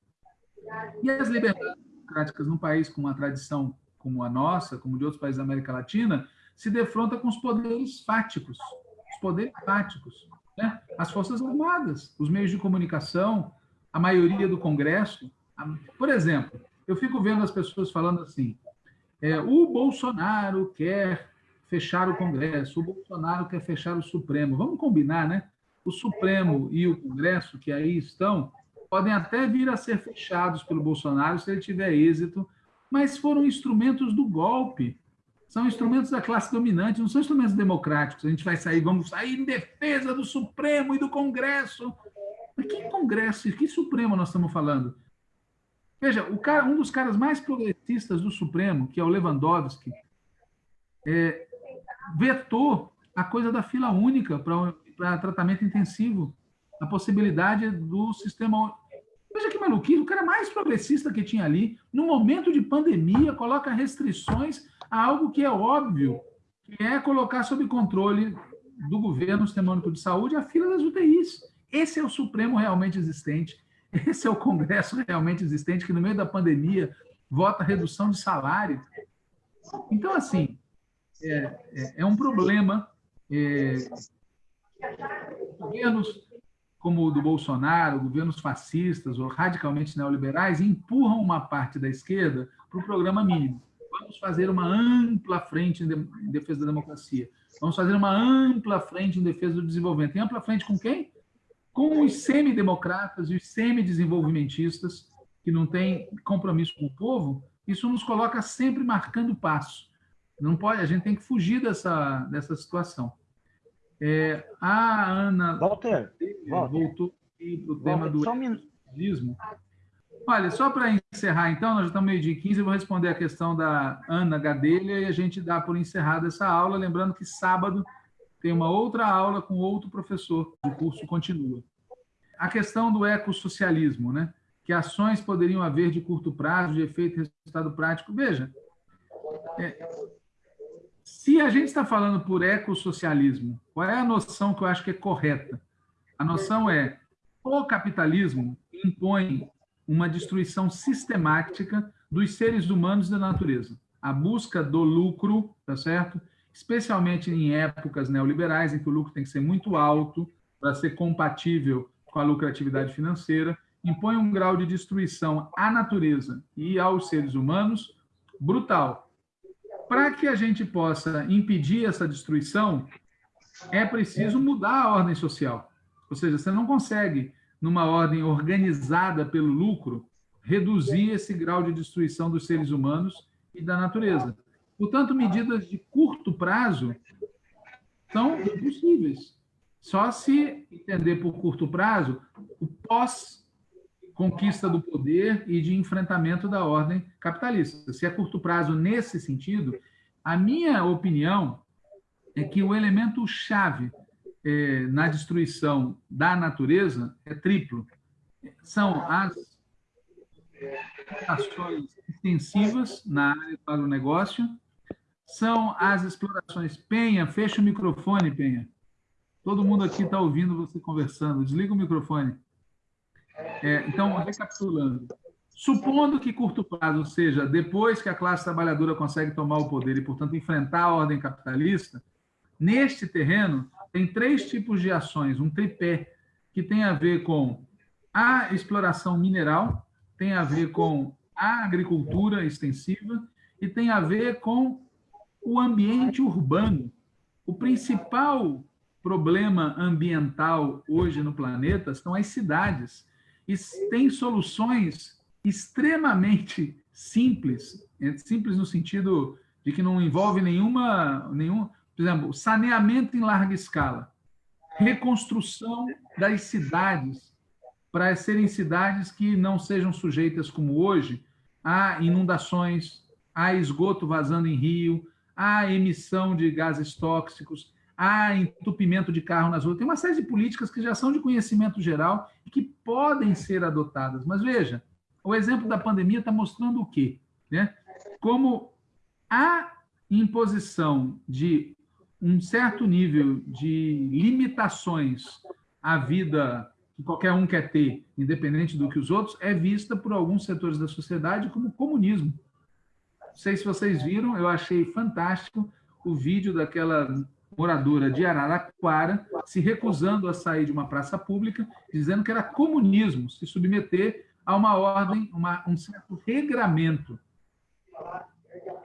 E as liberdades democráticas num país com uma tradição como a nossa, como de outros países da América Latina, se defronta com os poderes fáticos, os poderes fáticos, né? as Forças Armadas, os meios de comunicação, a maioria do Congresso. Por exemplo, eu fico vendo as pessoas falando assim, é, o Bolsonaro quer fechar o Congresso, o Bolsonaro quer fechar o Supremo. Vamos combinar, né? O Supremo e o Congresso, que aí estão, podem até vir a ser fechados pelo Bolsonaro se ele tiver êxito mas foram instrumentos do golpe. São instrumentos da classe dominante, não são instrumentos democráticos. A gente vai sair, vamos sair em defesa do Supremo e do Congresso. Mas que Congresso, que Supremo nós estamos falando? Veja, cara, um dos caras mais progressistas do Supremo, que é o Lewandowski, é, vetou a coisa da fila única para tratamento intensivo, a possibilidade do sistema Veja que maluquice, o cara mais progressista que tinha ali, no momento de pandemia, coloca restrições a algo que é óbvio, que é colocar sob controle do governo o Sistema Único de Saúde a fila das UTIs. Esse é o Supremo realmente existente, esse é o Congresso realmente existente, que no meio da pandemia vota redução de salário. Então, assim, é, é, é um problema. É, governos como o do Bolsonaro, governos fascistas ou radicalmente neoliberais, empurram uma parte da esquerda para o programa mínimo. Vamos fazer uma ampla frente em defesa da democracia. Vamos fazer uma ampla frente em defesa do desenvolvimento. E ampla frente com quem? Com os semidemocratas e os semidesenvolvimentistas, que não têm compromisso com o povo. Isso nos coloca sempre marcando passo. Não pode, a gente tem que fugir dessa, dessa situação. É, a Ana Walter, Walter. voltou para o tema do socialismo. Olha, só para encerrar, então, nós já estamos meio de 15, eu vou responder a questão da Ana Gadelha e a gente dá por encerrada essa aula, lembrando que sábado tem uma outra aula com outro professor, o curso continua. A questão do ecossocialismo, né? Que ações poderiam haver de curto prazo, de efeito e resultado prático? Veja, é, se a gente está falando por ecossocialismo, qual é a noção que eu acho que é correta? A noção é o capitalismo impõe uma destruição sistemática dos seres humanos e da natureza. A busca do lucro, tá certo? Especialmente em épocas neoliberais, em que o lucro tem que ser muito alto para ser compatível com a lucratividade financeira, impõe um grau de destruição à natureza e aos seres humanos brutal. Para que a gente possa impedir essa destruição, é preciso mudar a ordem social. Ou seja, você não consegue numa ordem organizada pelo lucro, reduzir esse grau de destruição dos seres humanos e da natureza. Portanto, medidas de curto prazo são impossíveis. Só se entender por curto prazo o pós-conquista do poder e de enfrentamento da ordem capitalista. Se é curto prazo nesse sentido, a minha opinião é que o elemento chave é, na destruição da natureza é triplo. São as ações extensivas na área do agronegócio, são as explorações. Penha, fecha o microfone, Penha. Todo mundo aqui está ouvindo você conversando. Desliga o microfone. É, então, recapitulando. Supondo que curto prazo seja depois que a classe trabalhadora consegue tomar o poder e, portanto, enfrentar a ordem capitalista, neste terreno, tem três tipos de ações, um tripé, que tem a ver com a exploração mineral, tem a ver com a agricultura extensiva e tem a ver com o ambiente urbano. O principal problema ambiental hoje no planeta são as cidades. Tem soluções extremamente simples, simples no sentido de que não envolve nenhuma, nenhum, por exemplo, saneamento em larga escala, reconstrução das cidades para serem cidades que não sejam sujeitas, como hoje, a inundações, a esgoto vazando em rio, a emissão de gases tóxicos, a entupimento de carro nas ruas. Tem uma série de políticas que já são de conhecimento geral e que podem ser adotadas. Mas veja, o exemplo da pandemia está mostrando o quê? Né? Como a imposição de um certo nível de limitações à vida que qualquer um quer ter, independente do que os outros, é vista por alguns setores da sociedade como comunismo. Não sei se vocês viram, eu achei fantástico o vídeo daquela moradora de Araraquara se recusando a sair de uma praça pública, dizendo que era comunismo se submeter a uma ordem, uma, um certo regramento.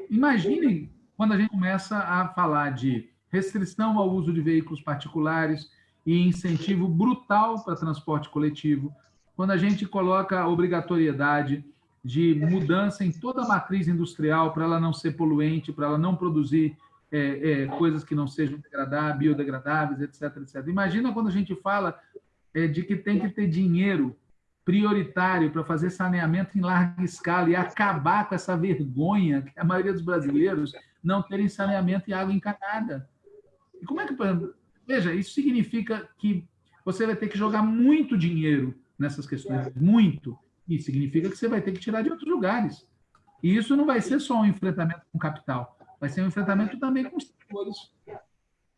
Imaginem quando a gente começa a falar de restrição ao uso de veículos particulares e incentivo brutal para transporte coletivo, quando a gente coloca a obrigatoriedade de mudança em toda a matriz industrial para ela não ser poluente, para ela não produzir é, é, coisas que não sejam degradáveis, biodegradáveis, etc, etc. Imagina quando a gente fala é, de que tem que ter dinheiro prioritário para fazer saneamento em larga escala e acabar com essa vergonha que a maioria dos brasileiros não terem saneamento e água encanada. E como é que. Veja, isso significa que você vai ter que jogar muito dinheiro nessas questões, muito. E significa que você vai ter que tirar de outros lugares. E isso não vai ser só um enfrentamento com capital, vai ser um enfrentamento também com os setores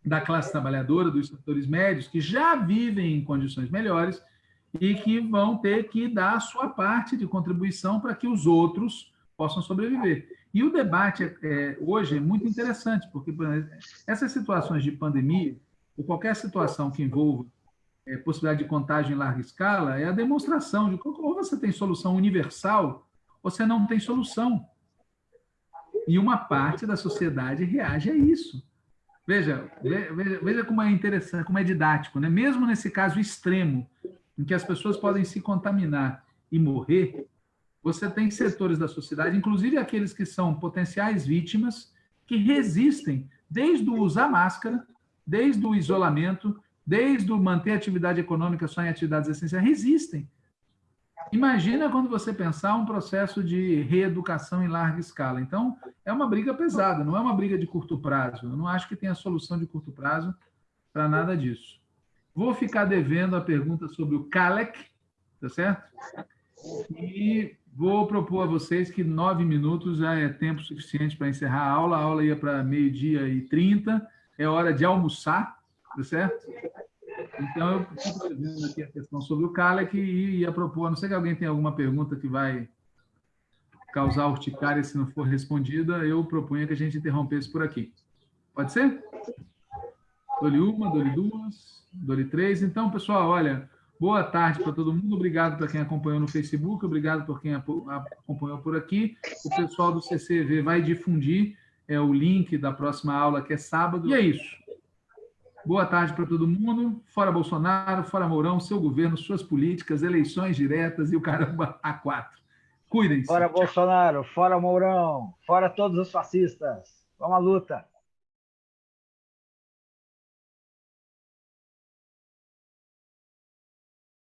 da classe trabalhadora, dos setores médios, que já vivem em condições melhores e que vão ter que dar a sua parte de contribuição para que os outros possam sobreviver. E o debate é, hoje é muito interessante, porque essas situações de pandemia, ou qualquer situação que envolva é, possibilidade de contágio em larga escala, é a demonstração de que ou você tem solução universal, ou você não tem solução. E uma parte da sociedade reage a isso. Veja, veja, veja como é interessante, como é didático, né? Mesmo nesse caso extremo, em que as pessoas podem se contaminar e morrer, você tem setores da sociedade, inclusive aqueles que são potenciais vítimas, que resistem desde o usar máscara, desde o isolamento, desde o manter atividade econômica só em atividades essenciais, resistem. Imagina quando você pensar um processo de reeducação em larga escala. Então, é uma briga pesada, não é uma briga de curto prazo. Eu não acho que tenha solução de curto prazo para nada disso. Vou ficar devendo a pergunta sobre o CALEC, tá certo? E vou propor a vocês que nove minutos já é tempo suficiente para encerrar a aula. A aula ia para meio-dia e trinta. É hora de almoçar, tá certo? Então, eu estou vendo aqui a questão sobre o Kalec e ia propor, não sei que alguém tem alguma pergunta que vai causar urticária se não for respondida, eu proponho que a gente interrompesse por aqui. Pode ser? Dole uma, dole duas, dole três. Então, pessoal, olha, boa tarde para todo mundo. Obrigado para quem acompanhou no Facebook, obrigado por quem acompanhou por aqui. O pessoal do CCV vai difundir é, o link da próxima aula, que é sábado. E é isso. Boa tarde para todo mundo. Fora Bolsonaro, fora Mourão, seu governo, suas políticas, eleições diretas e o caramba a quatro. Cuidem-se. Fora Bolsonaro, fora Mourão, fora todos os fascistas. Vamos à luta.